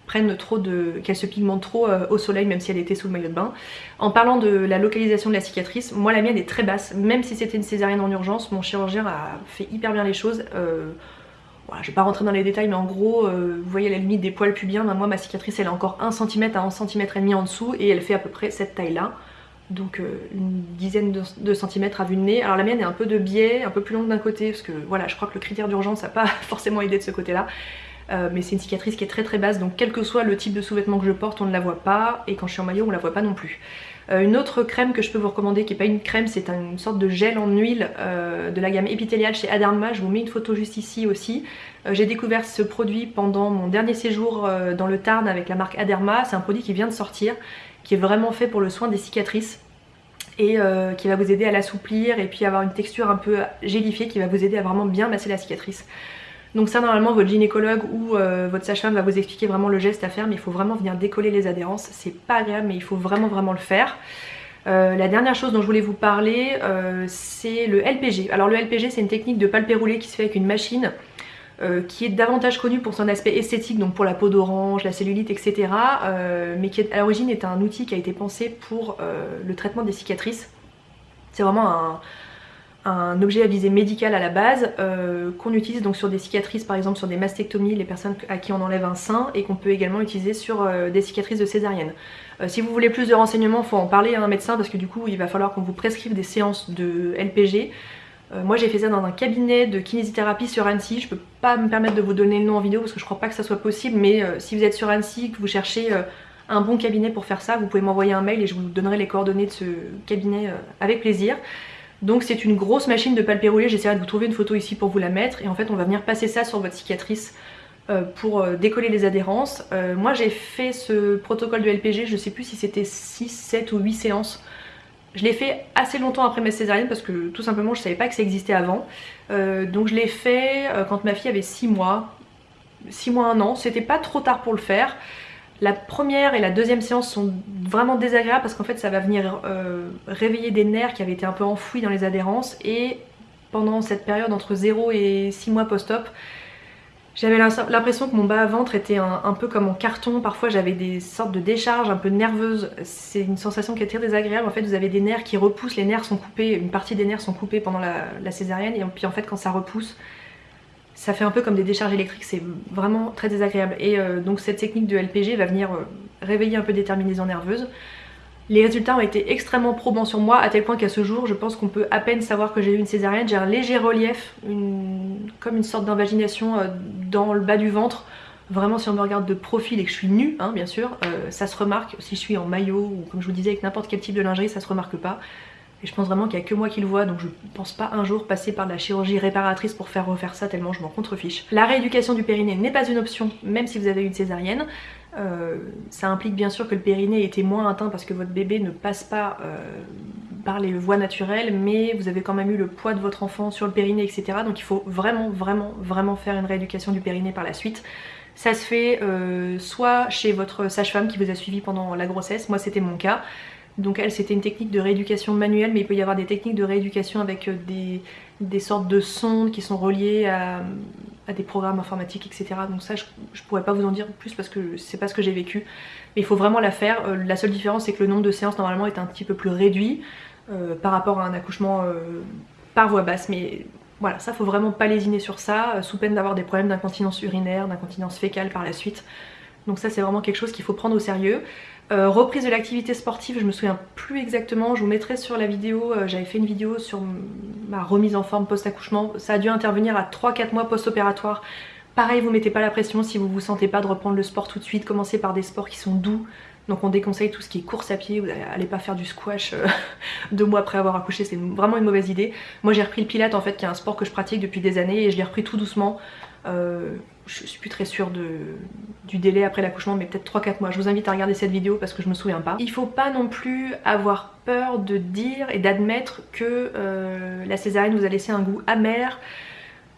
prenne trop de. qu'elle se pigmente trop au soleil même si elle était sous le maillot de bain. En parlant de la localisation de la cicatrice, moi la mienne est très basse, même si c'était une césarienne en urgence, mon chirurgien a fait hyper bien les choses. Voilà, je vais pas rentrer dans les détails mais en gros vous voyez la limite des poils pubiens, ben, moi ma cicatrice elle est encore 1 cm à 1 cm et demi en dessous et elle fait à peu près cette taille là donc euh, une dizaine de, centimètres à vue de nez. Alors la mienne est un peu de biais, un peu plus longue d'un côté, parce que voilà, je crois que le critère d'urgence n'a pas forcément aidé de ce côté-là. Euh, mais c'est une cicatrice qui est très très basse, donc quel que soit le type de sous-vêtement que je porte, on ne la voit pas, et quand je suis en maillot, on la voit pas non plus. Euh, une autre crème que je peux vous recommander, qui n'est pas une crème, c'est une sorte de gel en huile de la gamme épithéliale chez Aderma, je vous mets une photo juste ici aussi. J'ai découvert ce produit pendant mon dernier séjour dans le Tarn avec la marque Aderma, c'est un produit qui vient de sortir, qui est vraiment fait pour le soin des cicatrices et euh, qui va vous aider à l'assouplir et puis avoir une texture un peu gélifiée qui va vous aider à vraiment bien masser la cicatrice. Donc ça normalement votre gynécologue ou euh, votre sage-femme va vous expliquer vraiment le geste à faire mais il faut vraiment venir décoller les adhérences, c'est pas agréable mais il faut vraiment vraiment le faire. Euh, la dernière chose dont je voulais vous parler c'est le LPG. Alors le LPG c'est une technique de palpé roulé qui se fait avec une machine euh, qui est davantage connu pour son aspect esthétique, donc pour la peau d'orange, la cellulite, etc. Euh, mais qui à l'origine est un outil qui a été pensé pour euh, le traitement des cicatrices. C'est vraiment un, objet à visée médicale à la base qu'on utilise donc sur des cicatrices par exemple sur des mastectomies, les personnes à qui on enlève un sein et qu'on peut également utiliser sur des cicatrices de césarienne. si vous voulez plus de renseignements, il faut en parler à un médecin parce que du coup il va falloir qu'on vous prescrive des séances de LPG moi j'ai fait ça dans un cabinet de kinésithérapie sur Annecy, je peux pas me permettre de vous donner le nom en vidéo parce que je crois pas que ça soit possible mais euh, si vous êtes sur Annecy, que vous cherchez euh, un bon cabinet pour faire ça, vous pouvez m'envoyer un mail et je vous donnerai les coordonnées de ce cabinet avec plaisir. Donc c'est une grosse machine de palpé roulé, j'essaierai de vous trouver une photo ici pour vous la mettre et en fait on va venir passer ça sur votre cicatrice pour décoller les adhérences. moi j'ai fait ce protocole de LPG, je sais plus si c'était 6, 7 ou 8 séances je l'ai fait assez longtemps après ma césarienne parce que tout simplement je savais pas que ça existait avant. Euh, donc je l'ai fait euh, quand ma fille avait 6 mois, 6 mois, 1 an. C'était pas trop tard pour le faire. La première et la deuxième séance sont vraiment désagréables parce qu'en fait ça va venir euh, réveiller des nerfs qui avaient été un peu enfouis dans les adhérences et pendant cette période entre 0 et 6 mois post-op j'avais l'impression que mon bas-ventre était un, peu comme en carton, parfois j'avais des sortes de décharges un peu nerveuses, c'est une sensation qui est très désagréable, en fait vous avez des nerfs qui repoussent, les nerfs sont coupés, une partie des nerfs sont coupés pendant la, césarienne et puis en fait quand ça repousse, ça fait un peu comme des décharges électriques, c'est vraiment très désagréable. Et euh, donc cette technique de LPG va venir euh, réveiller un peu des terminaisons nerveuses. Les résultats ont été extrêmement probants sur moi, à tel point qu'à ce jour, je pense qu'on peut à peine savoir que j'ai eu une césarienne. J'ai un léger relief, comme une sorte d'invagination euh, dans le bas du ventre. Vraiment, si on me regarde de profil et que je suis nue, hein, bien sûr, euh, ça se remarque. Si je suis en maillot ou comme je vous disais avec n'importe quel type de lingerie, ça se remarque pas. Et je pense vraiment qu'il n'y a que moi qui le vois, donc je pense pas un jour passer par la chirurgie réparatrice pour faire refaire ça tellement je m'en contrefiche. La rééducation du périnée n'est pas une option, même si vous avez une césarienne. Euh, ça implique bien sûr que le périnée était moins atteint parce que votre bébé ne passe pas par les voies naturelles, mais vous avez quand même eu le poids de votre enfant sur le périnée, etc. Donc il faut vraiment, vraiment, vraiment faire une rééducation du périnée par la suite. Ça se fait euh, soit chez votre sage-femme qui vous a suivi pendant la grossesse, moi c'était mon cas, donc elle c'était une technique de rééducation manuelle mais il peut y avoir des techniques de rééducation avec euh, des, sortes de sondes qui sont reliées à, des programmes informatiques etc. Donc ça je, pourrais pas vous en dire plus parce que c'est pas ce que j'ai vécu. Mais il faut vraiment la faire. Euh, la seule différence c'est que le nombre de séances normalement est un petit peu plus réduit euh, par rapport à un accouchement par voie basse. Mais voilà, ça faut vraiment pas lésiner sur ça, sous peine d'avoir des problèmes d'incontinence urinaire, d'incontinence fécale par la suite. Donc ça c'est vraiment quelque chose qu'il faut prendre au sérieux. Euh, reprise de l'activité sportive, je me souviens plus exactement, je vous mettrai sur la vidéo, euh, j'avais fait une vidéo sur ma remise en forme post-accouchement, ça a dû intervenir à 3-4 mois post-opératoire. Pareil, vous mettez pas la pression si vous vous sentez pas de reprendre le sport tout de suite, commencez par des sports qui sont doux, donc on déconseille tout ce qui est course à pied, vous n'allez pas faire du squash euh, deux mois après avoir accouché, c'est vraiment une mauvaise idée. Moi j'ai repris le pilate en fait qui est un sport que je pratique depuis des années et je l'ai repris tout doucement. Euh, je suis plus très sûre du délai après l'accouchement mais peut-être 3-4 mois. Je vous invite à regarder cette vidéo parce que je me souviens pas. Il faut pas non plus avoir peur de dire et d'admettre que euh, la césarienne vous a laissé un goût amer,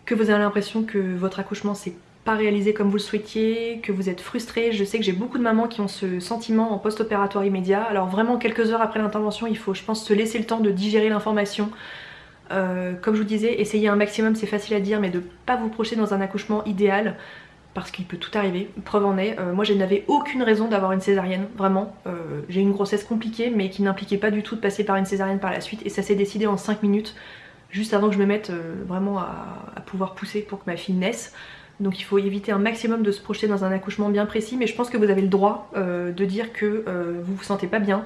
que vous avez l'impression que votre accouchement s'est pas réalisé comme vous le souhaitiez, que vous êtes frustré. Je sais que j'ai beaucoup de mamans qui ont ce sentiment en post-opératoire immédiat. Alors vraiment quelques heures après l'intervention, il faut je pense se laisser le temps de digérer l'information, euh, comme je vous disais, essayez un maximum, c'est facile à dire, mais de ne pas vous projeter dans un accouchement idéal parce qu'il peut tout arriver, preuve en est. Euh, moi je n'avais aucune raison d'avoir une césarienne, vraiment. Euh, j'ai une grossesse compliquée mais qui n'impliquait pas du tout de passer par une césarienne par la suite et ça s'est décidé en 5 minutes, juste avant que je me mette vraiment à, pouvoir pousser pour que ma fille naisse. Donc il faut éviter un maximum de se projeter dans un accouchement bien précis mais je pense que vous avez le droit de dire que vous vous sentez pas bien,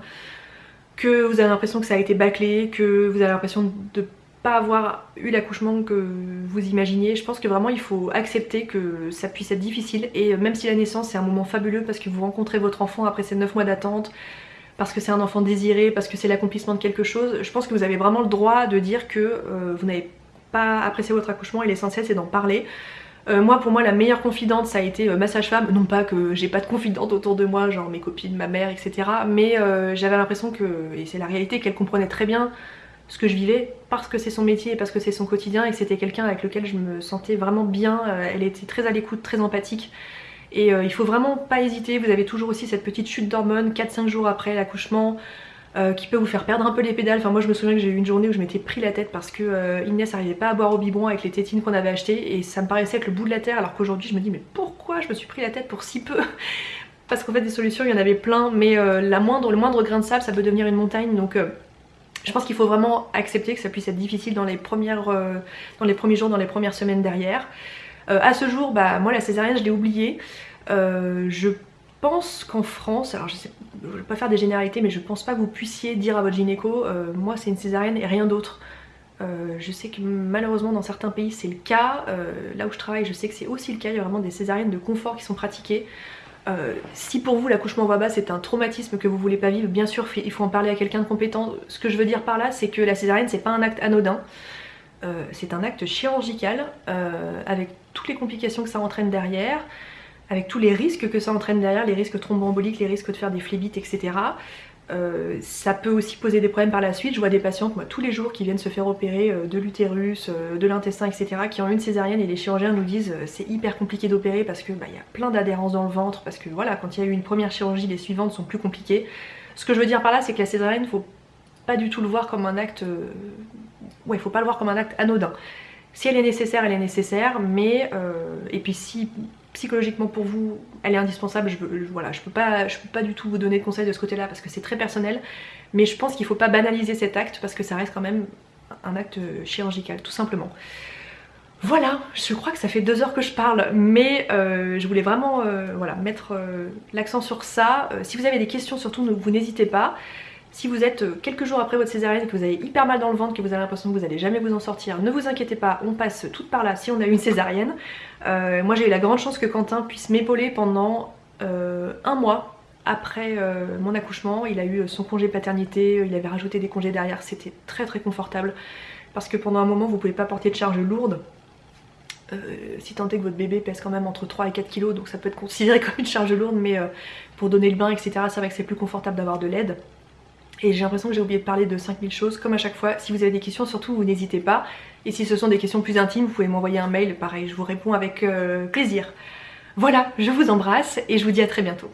que vous avez l'impression que ça a été bâclé, que vous avez l'impression de pas avoir eu l'accouchement que vous imaginiez. Je pense que vraiment il faut accepter que ça puisse être difficile et même si la naissance c'est un moment fabuleux parce que vous rencontrez votre enfant après ces 9 mois d'attente, parce que c'est un enfant désiré, parce que c'est l'accomplissement de quelque chose, je pense que vous avez vraiment le droit de dire que euh, vous n'avez pas apprécié votre accouchement et l'essentiel c'est d'en parler. Euh, moi pour moi la meilleure confidente ça a été euh, ma sage-femme, non pas que j'ai pas de confidente autour de moi, genre mes copines, ma mère, etc. Mais j'avais l'impression que, et c'est la réalité, qu'elle comprenait très bien ce que je vivais parce que c'est son métier et parce que c'est son quotidien et que c'était quelqu'un avec lequel je me sentais vraiment bien, euh, elle était très à l'écoute, très empathique. Et euh, il faut vraiment pas hésiter, vous avez toujours aussi cette petite chute d'hormones 4-5 jours après l'accouchement euh, qui peut vous faire perdre un peu les pédales, enfin moi je me souviens que j'ai eu une journée où je m'étais pris la tête parce que Inès n'arrivait pas à boire au biberon avec les tétines qu'on avait achetées et ça me paraissait être le bout de la terre alors qu'aujourd'hui je me dis mais pourquoi je me suis pris la tête pour si peu? Parce qu'en fait des solutions il y en avait plein mais la moindre, le moindre grain de sable ça peut devenir une montagne donc je pense qu'il faut vraiment accepter que ça puisse être difficile dans les, premières, euh, dans les premiers jours, dans les premières semaines derrière. Euh, à ce jour, bah, moi la césarienne je l'ai oubliée. Euh, je pense qu'en France, alors je sais, je vais pas faire des généralités mais je pense pas que vous puissiez dire à votre gynéco moi c'est une césarienne et rien d'autre. je sais que malheureusement dans certains pays c'est le cas, là où je travaille je sais que c'est aussi le cas, il y a vraiment des césariennes de confort qui sont pratiquées. Euh, si pour vous l'accouchement voix basse est un traumatisme que vous voulez pas vivre, bien sûr il faut en parler à quelqu'un de compétent. Ce que je veux dire par là c'est que la césarienne c'est pas un acte anodin, euh, c'est un acte chirurgical euh, avec toutes les complications que ça entraîne derrière, avec tous les risques que ça entraîne derrière, les risques thromboemboliques, les risques de faire des phlébites etc. Euh, ça peut aussi poser des problèmes par la suite. Je vois des patientes moi tous les jours qui viennent se faire opérer euh, de l'utérus, euh, de l'intestin, etc. qui ont une césarienne et les chirurgiens nous disent c'est hyper compliqué d'opérer parce que bah, y a plein d'adhérences dans le ventre, parce que voilà quand il y a eu une première chirurgie, les suivantes sont plus compliquées. Ce que je veux dire par là c'est que la césarienne faut pas du tout le voir comme un acte... Ouais, faut pas le voir comme un acte anodin. Si elle est nécessaire, elle est nécessaire, mais... Et puis si psychologiquement pour vous elle est indispensable, je, voilà, je peux pas, je peux pas du tout vous donner de conseils de ce côté là parce que c'est très personnel mais je pense qu'il faut pas banaliser cet acte parce que ça reste quand même un acte chirurgical tout simplement. Voilà, je crois que ça fait deux heures que je parle, mais euh, je voulais vraiment euh, voilà, mettre euh, l'accent sur ça. si vous avez des questions, surtout, vous n'hésitez pas. Si vous êtes euh, quelques jours après votre césarienne, que vous avez hyper mal dans le ventre, que vous avez l'impression que vous allez jamais vous en sortir, ne vous inquiétez pas, on passe tout par là si on a eu une césarienne. Euh, moi j'ai eu la grande chance que Quentin puisse m'épauler pendant euh, un mois après mon accouchement, il a eu son congé paternité, il avait rajouté des congés derrière, c'était très très confortable parce que pendant un moment vous pouvez pas porter de charge lourde. Si tant est que votre bébé pèse quand même entre 3 et 4 kg donc ça peut être considéré comme une charge lourde mais pour donner le bain etc c'est vrai que c'est plus confortable d'avoir de l'aide et j'ai l'impression que j'ai oublié de parler de 5000 choses comme à chaque fois. Si vous avez des questions surtout vous n'hésitez pas. Et si ce sont des questions plus intimes vous pouvez m'envoyer un mail. Pareil je vous réponds avec plaisir. Voilà je vous embrasse et je vous dis à très bientôt